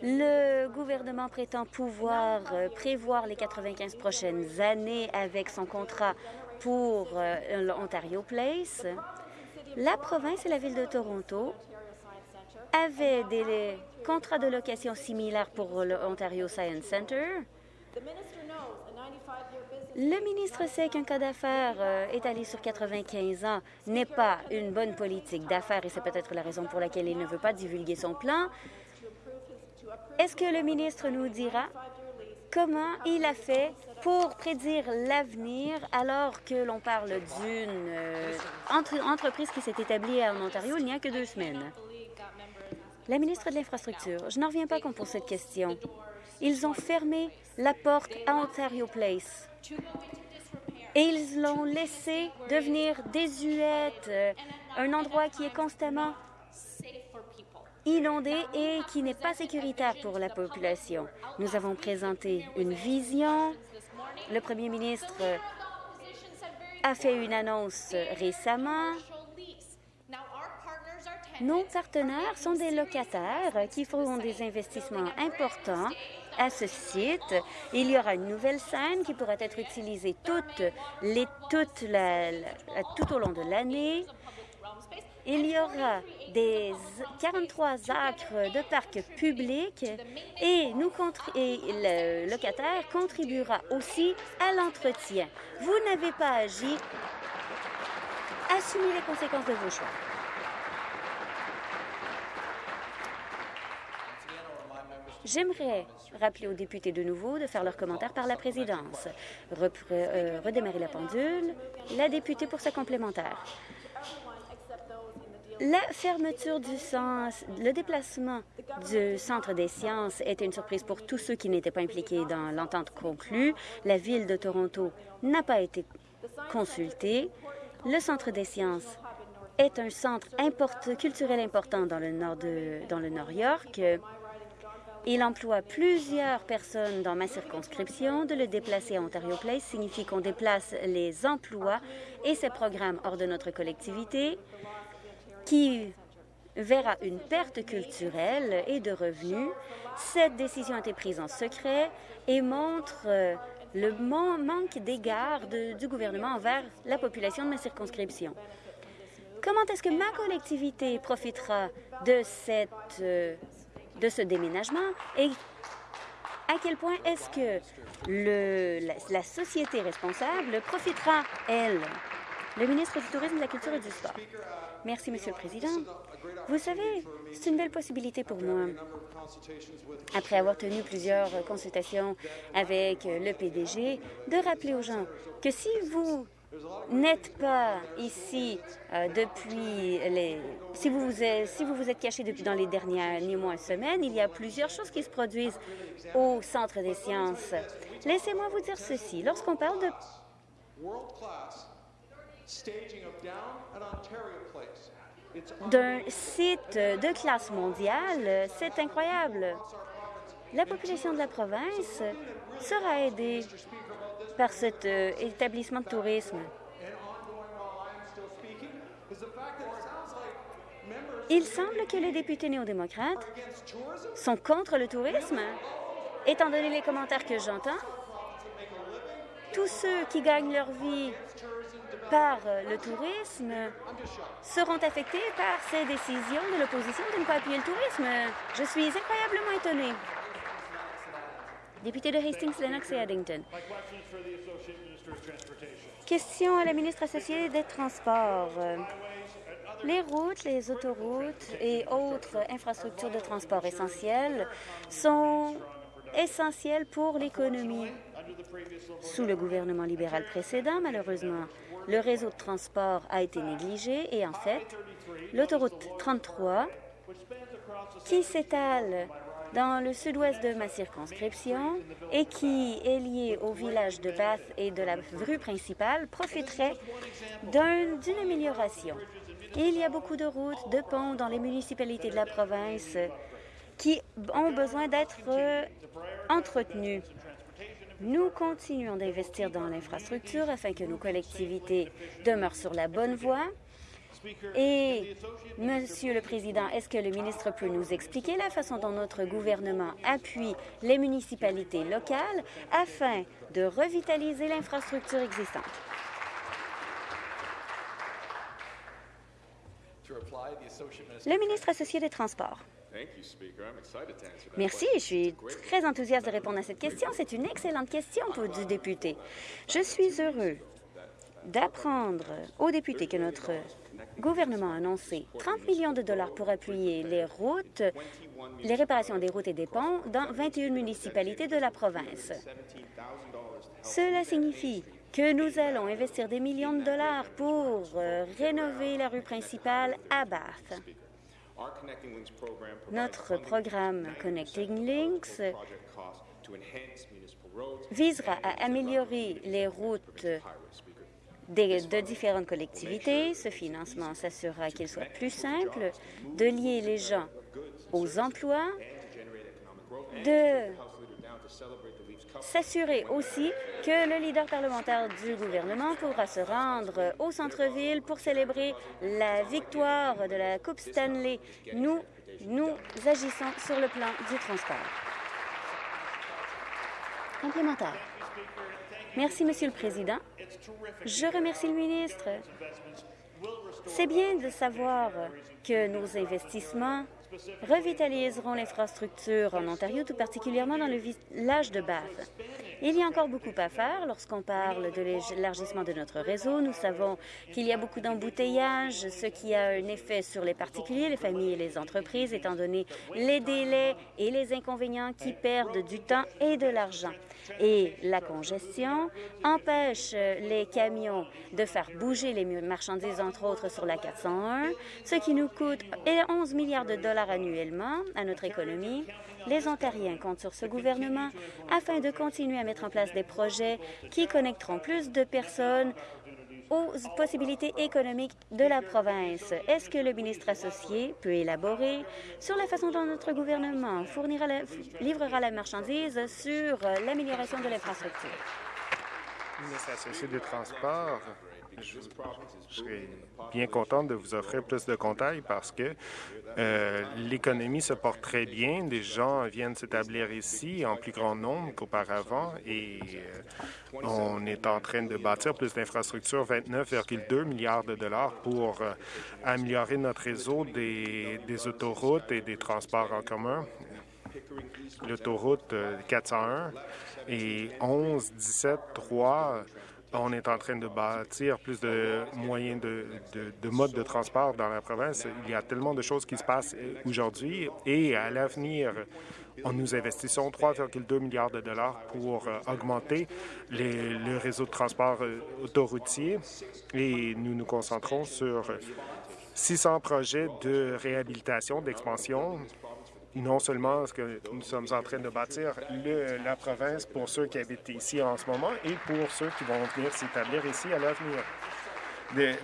Le gouvernement prétend pouvoir euh, prévoir les 95 prochaines années avec son contrat pour euh, l'Ontario Place. La province et la ville de Toronto avaient des contrats de location similaires pour l'Ontario Science Centre. Le ministre sait qu'un cas d'affaires euh, étalé sur 95 ans n'est pas une bonne politique d'affaires et c'est peut-être la raison pour laquelle il ne veut pas divulguer son plan. Est-ce que le ministre nous dira comment il a fait pour prédire l'avenir alors que l'on parle d'une euh, entreprise qui s'est établie en Ontario il n'y a que deux semaines? La ministre de l'Infrastructure, je n'en reviens pas qu'on pose cette question. Ils ont fermé la porte à Ontario Place et ils l'ont laissé devenir désuète, euh, un endroit qui est constamment inondé et qui n'est pas sécuritaire pour la population. Nous avons présenté une vision. Le premier ministre a fait une annonce récemment. Nos partenaires sont des locataires qui feront des investissements importants à ce site. Il y aura une nouvelle scène qui pourra être utilisée toute tout au long de l'année. Il y aura des 43 acres de parcs publics et, nous, et le locataire contribuera aussi à l'entretien. Vous n'avez pas agi. Assumez les conséquences de vos choix. J'aimerais rappeler aux députés de nouveau de faire leurs commentaires par la présidence. Euh, redémarrer la pendule. La députée pour sa complémentaire. La fermeture du sens, le déplacement du Centre des sciences était une surprise pour tous ceux qui n'étaient pas impliqués dans l'entente conclue. La Ville de Toronto n'a pas été consultée. Le Centre des sciences est un centre culturel important dans le nord de dans le Nord York. Il emploie plusieurs personnes dans ma circonscription. De le déplacer à Ontario Place signifie qu'on déplace les emplois et ses programmes hors de notre collectivité, qui verra une perte culturelle et de revenus. Cette décision a été prise en secret et montre euh, le manque d'égard du gouvernement envers la population de ma circonscription. Comment est-ce que ma collectivité profitera de cette euh, de ce déménagement et à quel point est-ce que le, la, société responsable profitera, elle? Le ministre du Tourisme, de la Culture et du Sport. Merci, Monsieur le Président. Vous savez, c'est une belle possibilité pour moi. Après avoir tenu plusieurs consultations avec le PDG, de rappeler aux gens que si vous n'êtes pas ici euh, depuis les... Si vous, vous êtes, si vous vous êtes caché depuis dans les derniers mois, semaines, il y a plusieurs choses qui se produisent au Centre des sciences. Laissez-moi vous dire ceci. Lorsqu'on parle de... d'un site de classe mondiale, c'est incroyable. La population de la province sera aidée par cet euh, établissement de tourisme. Il semble que les députés néo-démocrates sont contre le tourisme. Étant donné les commentaires que j'entends, tous ceux qui gagnent leur vie par le tourisme seront affectés par ces décisions de l'opposition de ne pas appuyer le tourisme. Je suis incroyablement étonnée. Député de Hastings, Lennox et Addington. Question à la ministre associée des Transports. Les routes, les autoroutes et autres infrastructures de transport essentielles sont essentielles pour l'économie. Sous le gouvernement libéral précédent, malheureusement, le réseau de transport a été négligé et en fait, l'autoroute 33, qui s'étale dans le sud-ouest de ma circonscription et qui est lié au village de Bath et de la rue principale profiterait d'une amélioration. Il y a beaucoup de routes, de ponts dans les municipalités de la province qui ont besoin d'être euh, entretenus. Nous continuons d'investir dans l'infrastructure afin que nos collectivités demeurent sur la bonne voie et, Monsieur le Président, est-ce que le ministre peut nous expliquer la façon dont notre gouvernement appuie les municipalités locales afin de revitaliser l'infrastructure existante? Le ministre associé des Transports. Merci, je suis très enthousiaste de répondre à cette question. C'est une excellente question pour du député. Je suis heureux d'apprendre aux députés que notre gouvernement a annoncé 30 millions de dollars pour appuyer les routes, les réparations des routes et des ponts dans 21 municipalités de la province. Cela signifie que nous allons investir des millions de dollars pour euh, rénover la rue principale à Bath. Notre programme Connecting Links visera à améliorer les routes de différentes collectivités. Ce financement s'assurera qu'il soit plus simple de lier les gens aux emplois, de s'assurer aussi que le leader parlementaire du gouvernement pourra se rendre au centre-ville pour célébrer la victoire de la Coupe Stanley. Nous, nous agissons sur le plan du transport. Complémentaire. Merci, Monsieur le Président. Je remercie le ministre. C'est bien de savoir que nos investissements revitaliseront l'infrastructure en Ontario, tout particulièrement dans le village de Bath. Il y a encore beaucoup à faire lorsqu'on parle de l'élargissement de notre réseau. Nous savons qu'il y a beaucoup d'embouteillages, ce qui a un effet sur les particuliers, les familles et les entreprises, étant donné les délais et les inconvénients qui perdent du temps et de l'argent. Et la congestion empêche les camions de faire bouger les marchandises, entre autres, sur la 401, ce qui nous coûte 11 milliards de dollars annuellement à notre économie. Les Ontariens comptent sur ce gouvernement afin de continuer à mettre en place des projets qui connecteront plus de personnes aux possibilités économiques de la province. Est-ce que le ministre associé peut élaborer sur la façon dont notre gouvernement fournira livrera la marchandise sur l'amélioration de l'infrastructure? Ministre associé des Transports, je, serais bien content de vous offrir plus de contacts parce que euh, l'économie se porte très bien. Des gens viennent s'établir ici en plus grand nombre qu'auparavant et euh, on est en train de bâtir plus d'infrastructures, 29,2 milliards de dollars pour euh, améliorer notre réseau des, des autoroutes et des transports en commun. L'autoroute 401 et 11, 17, 3 on est en train de bâtir plus de moyens de, de, modes de transport dans la province. Il y a tellement de choses qui se passent aujourd'hui et à l'avenir, nous investissons 3,2 milliards de dollars pour euh, augmenter le réseau de transport euh, autoroutier et nous nous concentrons sur 600 projets de réhabilitation, d'expansion non seulement ce que nous sommes en train de bâtir la province pour ceux qui habitent ici en ce moment et pour ceux qui vont venir s'établir ici à l'avenir.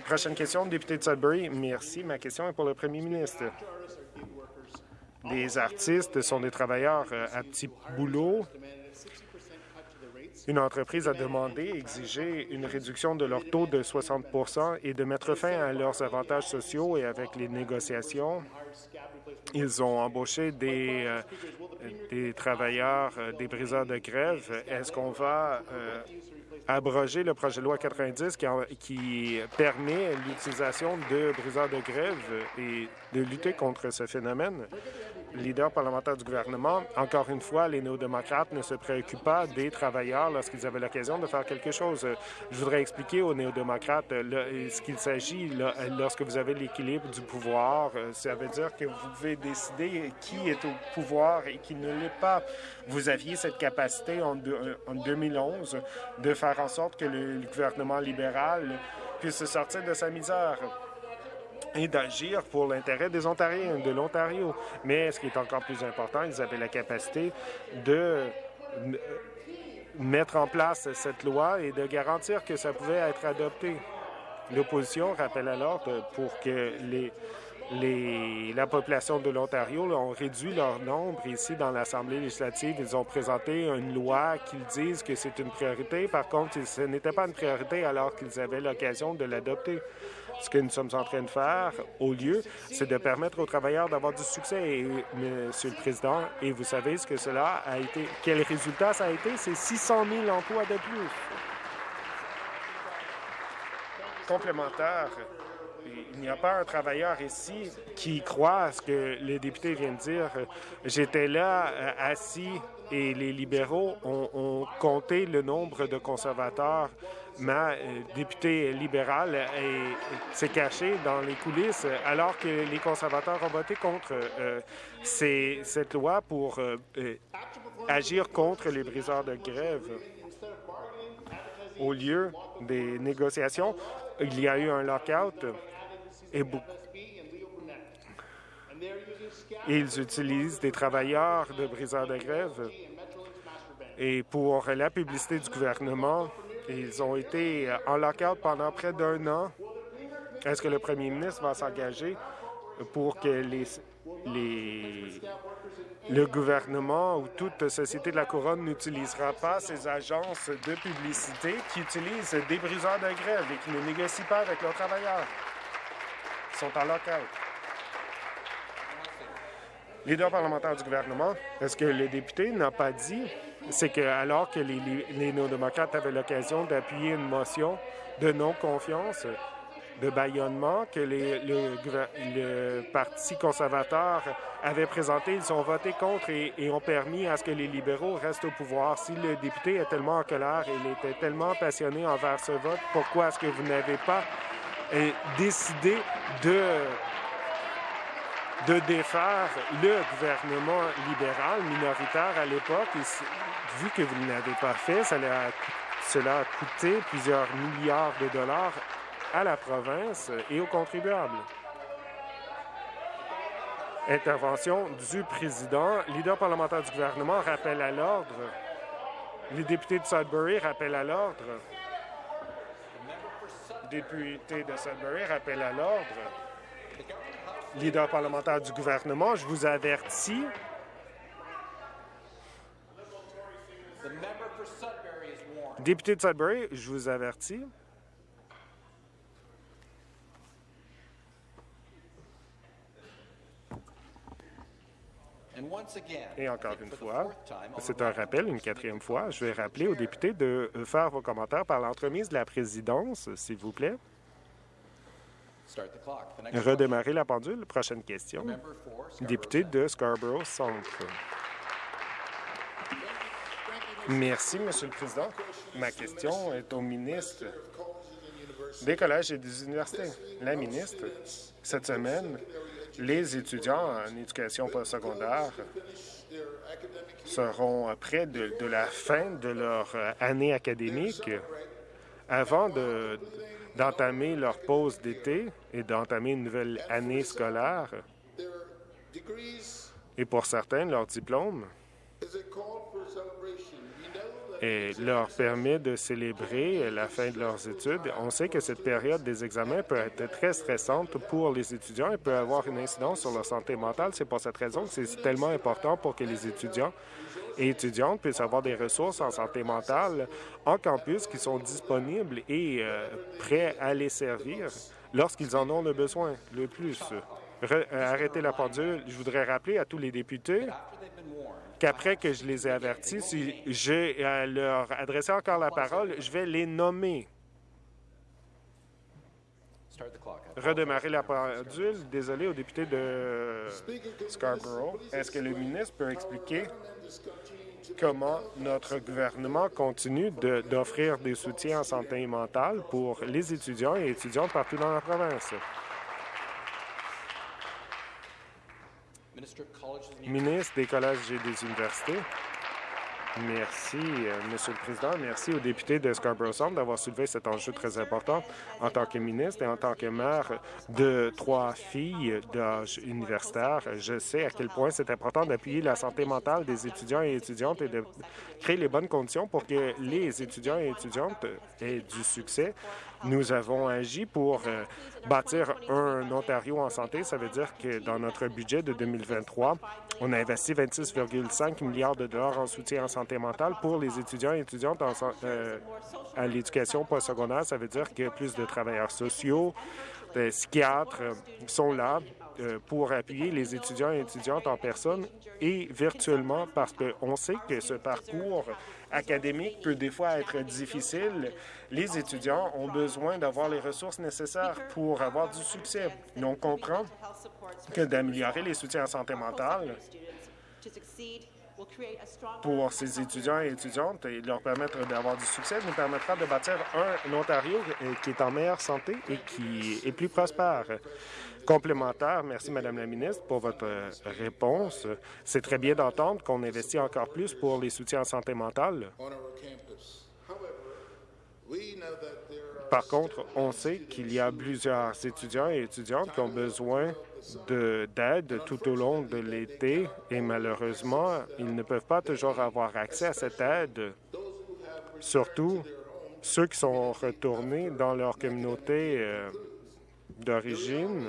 Prochaine question, député de Sudbury. Merci. Ma question est pour le premier ministre. Les artistes sont des travailleurs euh, à petit boulot. Une entreprise a demandé, exigé une réduction de leur taux de 60% et de mettre fin à leurs avantages sociaux et avec les négociations ils ont embauché des, euh, travailleurs, euh, des briseurs de grève. Est-ce qu'on va euh, abroger le projet de loi 90 qui, qui permet l'utilisation de briseurs de grève et de lutter contre ce phénomène? leader parlementaire du gouvernement, encore une fois, les néo-démocrates ne se préoccupent pas des travailleurs lorsqu'ils avaient l'occasion de faire quelque chose. Je voudrais expliquer aux néo-démocrates ce qu'il s'agit lorsque vous avez l'équilibre du pouvoir. Ça veut dire que vous pouvez décider qui est au pouvoir et qui ne l'est pas. Vous aviez cette capacité en, en 2011 de faire en sorte que le gouvernement libéral puisse sortir de sa misère et d'agir pour l'intérêt des Ontariens, de l'Ontario. Mais ce qui est encore plus important, ils avaient la capacité de mettre en place cette loi et de garantir que ça pouvait être adopté. L'opposition rappelle alors pour que les, les, la population de l'Ontario ont réduit leur nombre ici dans l'Assemblée législative. Ils ont présenté une loi qu'ils disent que c'est une priorité. Par contre, ce n'était pas une priorité alors qu'ils avaient l'occasion de l'adopter. Ce que nous sommes en train de faire, au lieu, c'est de permettre aux travailleurs d'avoir du succès, Monsieur le Président. Et vous savez ce que cela a été, quel résultat ça a été? C'est 600 000 emplois de plus. Complémentaire, il n'y a pas un travailleur ici qui croit à ce que le député vient de dire. J'étais là, euh, assis, et les libéraux ont, compté le nombre de conservateurs ma euh, députée libérale s'est cachée dans les coulisses alors que les conservateurs ont voté contre euh, cette loi pour agir contre les briseurs de grève. Au lieu des négociations, il y a eu un lockout ils utilisent des travailleurs de briseurs de grève. Et pour la publicité du gouvernement, ils ont été en lockout pendant près d'un an. Est-ce que le premier ministre va s'engager pour que le gouvernement ou toute société de la couronne n'utilisera pas ces agences de publicité qui utilisent des briseurs de grève et qui ne négocient pas avec leurs travailleurs? Sont en lockout. Leader parlementaire du gouvernement, est-ce que le député n'a pas dit? C'est que alors que les, les néo-démocrates avaient l'occasion d'appuyer une motion de non-confiance, de bâillonnement que le, Parti conservateur avait présenté, ils ont voté contre et, ont permis à ce que les libéraux restent au pouvoir. Si le député est tellement en colère et il était tellement passionné envers ce vote, pourquoi est-ce que vous n'avez pas décidé de de défaire le gouvernement libéral minoritaire à l'époque vu que vous ne l'avez pas fait, cela a coûté plusieurs milliards de dollars à la province et aux contribuables. Intervention du président. Leader parlementaire du gouvernement rappelle à l'ordre. Les députés de Sudbury rappellent à l'ordre. Député de Sudbury rappelle à l'ordre. Leader parlementaire du gouvernement, je vous avertis Député de Sudbury, je vous avertis. Et encore une fois, c'est un rappel, une quatrième fois, je vais rappeler aux députés de faire vos commentaires par l'entremise de la présidence, s'il vous plaît. Redémarrer la pendule. Prochaine question. Député de Scarborough Centre. Merci, Monsieur le Président. Ma question est au ministre des collèges et des universités. La ministre, cette semaine, les étudiants en éducation postsecondaire seront près de, la fin de leur année académique avant d'entamer leur pause d'été et d'entamer une nouvelle année scolaire. Et pour certains, leur diplôme et leur permet de célébrer la fin de leurs études. On sait que cette période des examens peut être très stressante pour les étudiants et peut avoir une incidence sur leur santé mentale. C'est pour cette raison que c'est tellement important pour que les étudiants et étudiantes puissent avoir des ressources en santé mentale en campus qui sont disponibles et euh, prêts à les servir lorsqu'ils en ont le besoin le plus. Euh, arrêter la pendule, je voudrais rappeler à tous les députés qu'après que je les ai avertis, si je euh, leur adresser encore la parole, je vais les nommer. Redémarrer la pendule. Désolé aux députés de Scarborough. Est-ce que le ministre peut expliquer comment notre gouvernement continue d'offrir des soutiens en santé mentale pour les étudiants et étudiantes partout dans la province? Ministre des collèges et des universités. Merci, euh, Monsieur le Président. Merci aux députés de Scarborough Centre d'avoir soulevé cet enjeu très important en tant que ministre et en tant que maire de trois filles d'âge universitaire. Je sais à quel point c'est important d'appuyer la santé mentale des étudiants et étudiantes et de créer les bonnes conditions pour que les étudiants et étudiantes aient du succès nous avons agi pour euh, bâtir un Ontario en santé. Ça veut dire que dans notre budget de 2023, on a investi 26,5 milliards de dollars en soutien en santé mentale pour les étudiants et étudiantes euh, à l'éducation postsecondaire. Ça veut dire que plus de travailleurs sociaux, des psychiatres euh, sont là pour appuyer les étudiants et étudiantes en personne et virtuellement parce qu'on sait que ce parcours académique peut des fois être difficile, les étudiants ont besoin d'avoir les ressources nécessaires pour avoir du succès. Nous on comprend que d'améliorer les soutiens en santé mentale pour ces étudiants et étudiantes et leur permettre d'avoir du succès nous permettra de bâtir un Ontario qui est en meilleure santé et qui est plus prospère. Complémentaire, merci Madame la ministre pour votre réponse. C'est très bien d'entendre qu'on investit encore plus pour les soutiens en santé mentale. Par contre, on sait qu'il y a plusieurs étudiants et étudiantes qui ont besoin d'aide tout au long de l'été et malheureusement, ils ne peuvent pas toujours avoir accès à cette aide, surtout ceux qui sont retournés dans leur communauté euh, d'origine.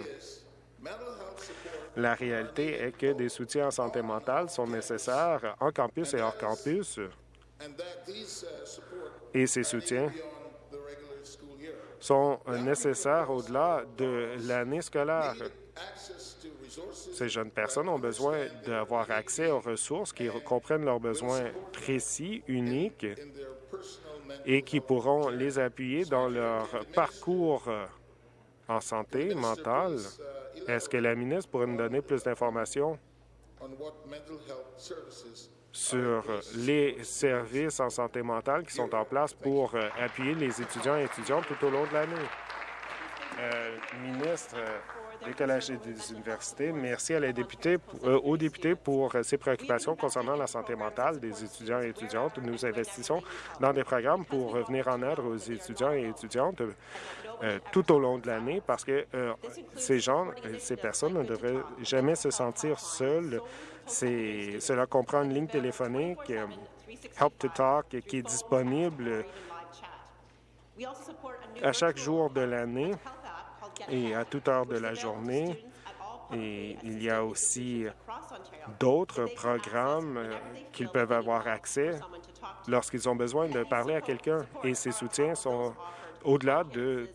La réalité est que des soutiens en santé mentale sont nécessaires en campus et hors campus et ces soutiens sont nécessaires au-delà de l'année scolaire. Ces jeunes personnes ont besoin d'avoir accès aux ressources qui comprennent leurs besoins précis, uniques, et qui pourront les appuyer dans leur parcours en santé mentale. Est-ce que la ministre pourrait nous donner plus d'informations sur les services en santé mentale qui sont en place pour appuyer les étudiants et étudiantes tout au long de l'année? Euh, ministre, des collèges et des universités. Merci à la députée, euh, aux députés pour euh, ses préoccupations concernant la santé mentale des étudiants et étudiantes. Nous investissons dans des programmes pour venir en aide aux étudiants et étudiantes euh, tout au long de l'année parce que ces gens, ces personnes ne devraient jamais se sentir seules. Cela comprend une ligne téléphonique, Help to Talk, qui est disponible à chaque jour de l'année et à toute heure de la journée. Et il y a aussi d'autres programmes euh, qu'ils peuvent avoir accès lorsqu'ils ont besoin de parler à quelqu'un. Et ces soutiens sont au-delà de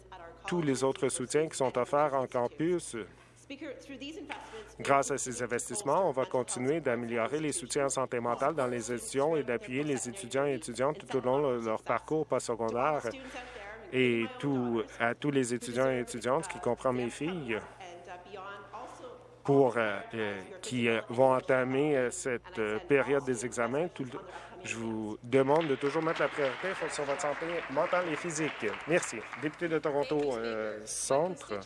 tous les autres soutiens qui sont offerts en campus. Grâce à ces investissements, on va continuer d'améliorer les soutiens en santé mentale dans les étudiants et d'appuyer les étudiants et étudiantes tout au long de leur parcours postsecondaire et tout, à tous les étudiants et étudiantes, qui comprend mes filles, pour, euh, euh, qui euh, vont entamer cette période des examens. je vous demande de toujours mettre la priorité sur votre santé mentale et physique. Merci. Député de Toronto Centre.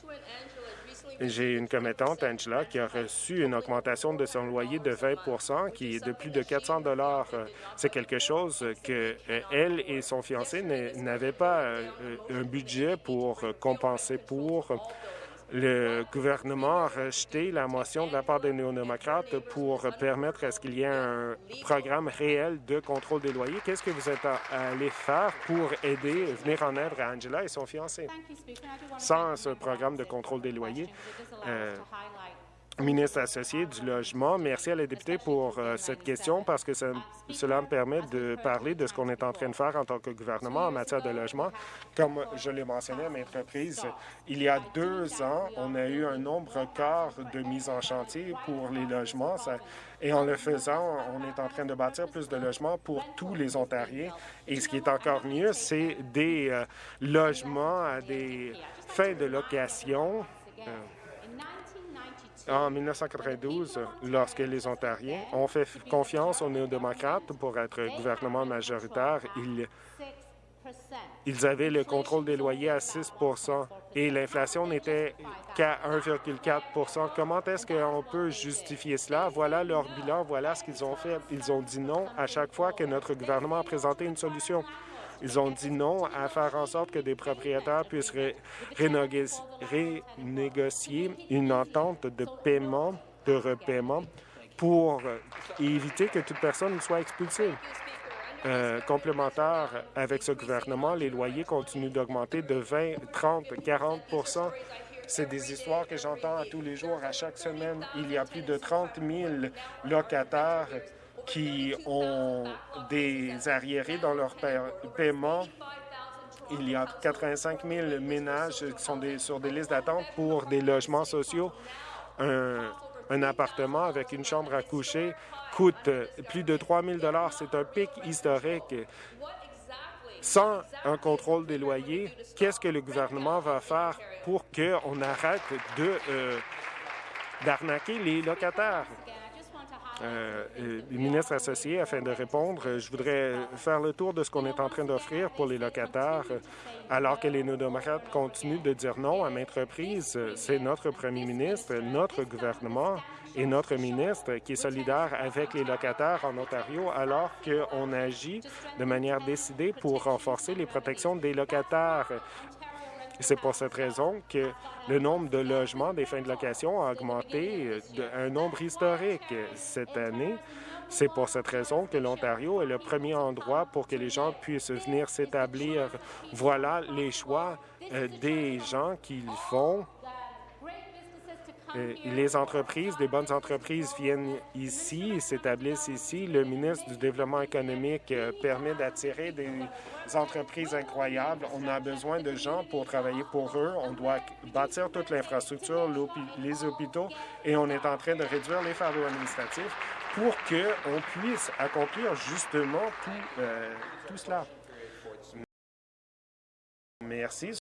J'ai une commettante, Angela, qui a reçu une augmentation de son loyer de 20% qui est de plus de 400 dollars. C'est quelque chose que euh, elle et son fiancé n'avaient pas euh, un budget pour compenser pour. Le gouvernement a rejeté la motion de la part des néo-démocrates pour permettre à ce qu'il y ait un programme réel de contrôle des loyers. Qu'est-ce que vous êtes allé faire pour aider, venir en aide à Angela et son fiancé? Sans ce programme de contrôle des loyers, euh, ministre associé du Logement. Merci à la députée pour euh, cette question parce que cela me permet de parler de ce qu'on est en train de faire en tant que gouvernement en matière de logement. Comme je l'ai mentionné à mes reprises, il y a deux ans, on a eu un nombre record de mises en chantier pour les logements. et en le faisant, on est en train de bâtir plus de logements pour tous les Ontariens. Et ce qui est encore mieux, c'est des euh, logements à des fins de location. Euh, en 1992, lorsque les Ontariens ont fait confiance aux néo-démocrates pour être gouvernement majoritaire, ils, avaient le contrôle des loyers à 6% et l'inflation n'était qu'à 1,4% Comment est-ce qu'on peut justifier cela? Voilà leur bilan, voilà ce qu'ils ont fait. Ils ont dit non à chaque fois que notre gouvernement a présenté une solution. Ils ont dit non à faire en sorte que des propriétaires puissent renégocier une entente de paiement, de repaiement, pour éviter que toute personne soit expulsée. Euh, complémentaire avec ce gouvernement, les loyers continuent d'augmenter de 20, 30, 40% c'est des histoires que j'entends tous les jours, à chaque semaine. Il y a plus de 30 000 locataires qui ont des arriérés dans leur paiement. Il y a 85 000 ménages qui sont sur des listes d'attente pour des logements sociaux. Un, appartement avec une chambre à coucher coûte plus de 3 000 C'est un pic historique. Sans un contrôle des loyers, qu'est-ce que le gouvernement va faire pour qu'on arrête de d'arnaquer les locataires? Euh, les ministres associés afin de répondre. Je voudrais faire le tour de ce qu'on est en train d'offrir pour les locataires, alors que les néo-démocrates continuent de dire non à maintes reprises. C'est notre premier ministre, notre gouvernement et notre ministre qui est solidaire avec les locataires en Ontario, alors qu'on agit de manière décidée pour renforcer les protections des locataires. C'est pour cette raison que le nombre de logements des fins de location a augmenté d'un nombre historique cette année. C'est pour cette raison que l'Ontario est le premier endroit pour que les gens puissent venir s'établir. Voilà les choix euh, des gens qu'ils font euh, les entreprises, des bonnes entreprises viennent ici, s'établissent ici. Le ministre du Développement économique euh, permet d'attirer des entreprises incroyables. On a besoin de gens pour travailler pour eux. On doit bâtir toute l'infrastructure, les hôpitaux, et on est en train de réduire les fardeaux administratifs pour qu'on puisse accomplir justement tout, euh, tout cela. Merci.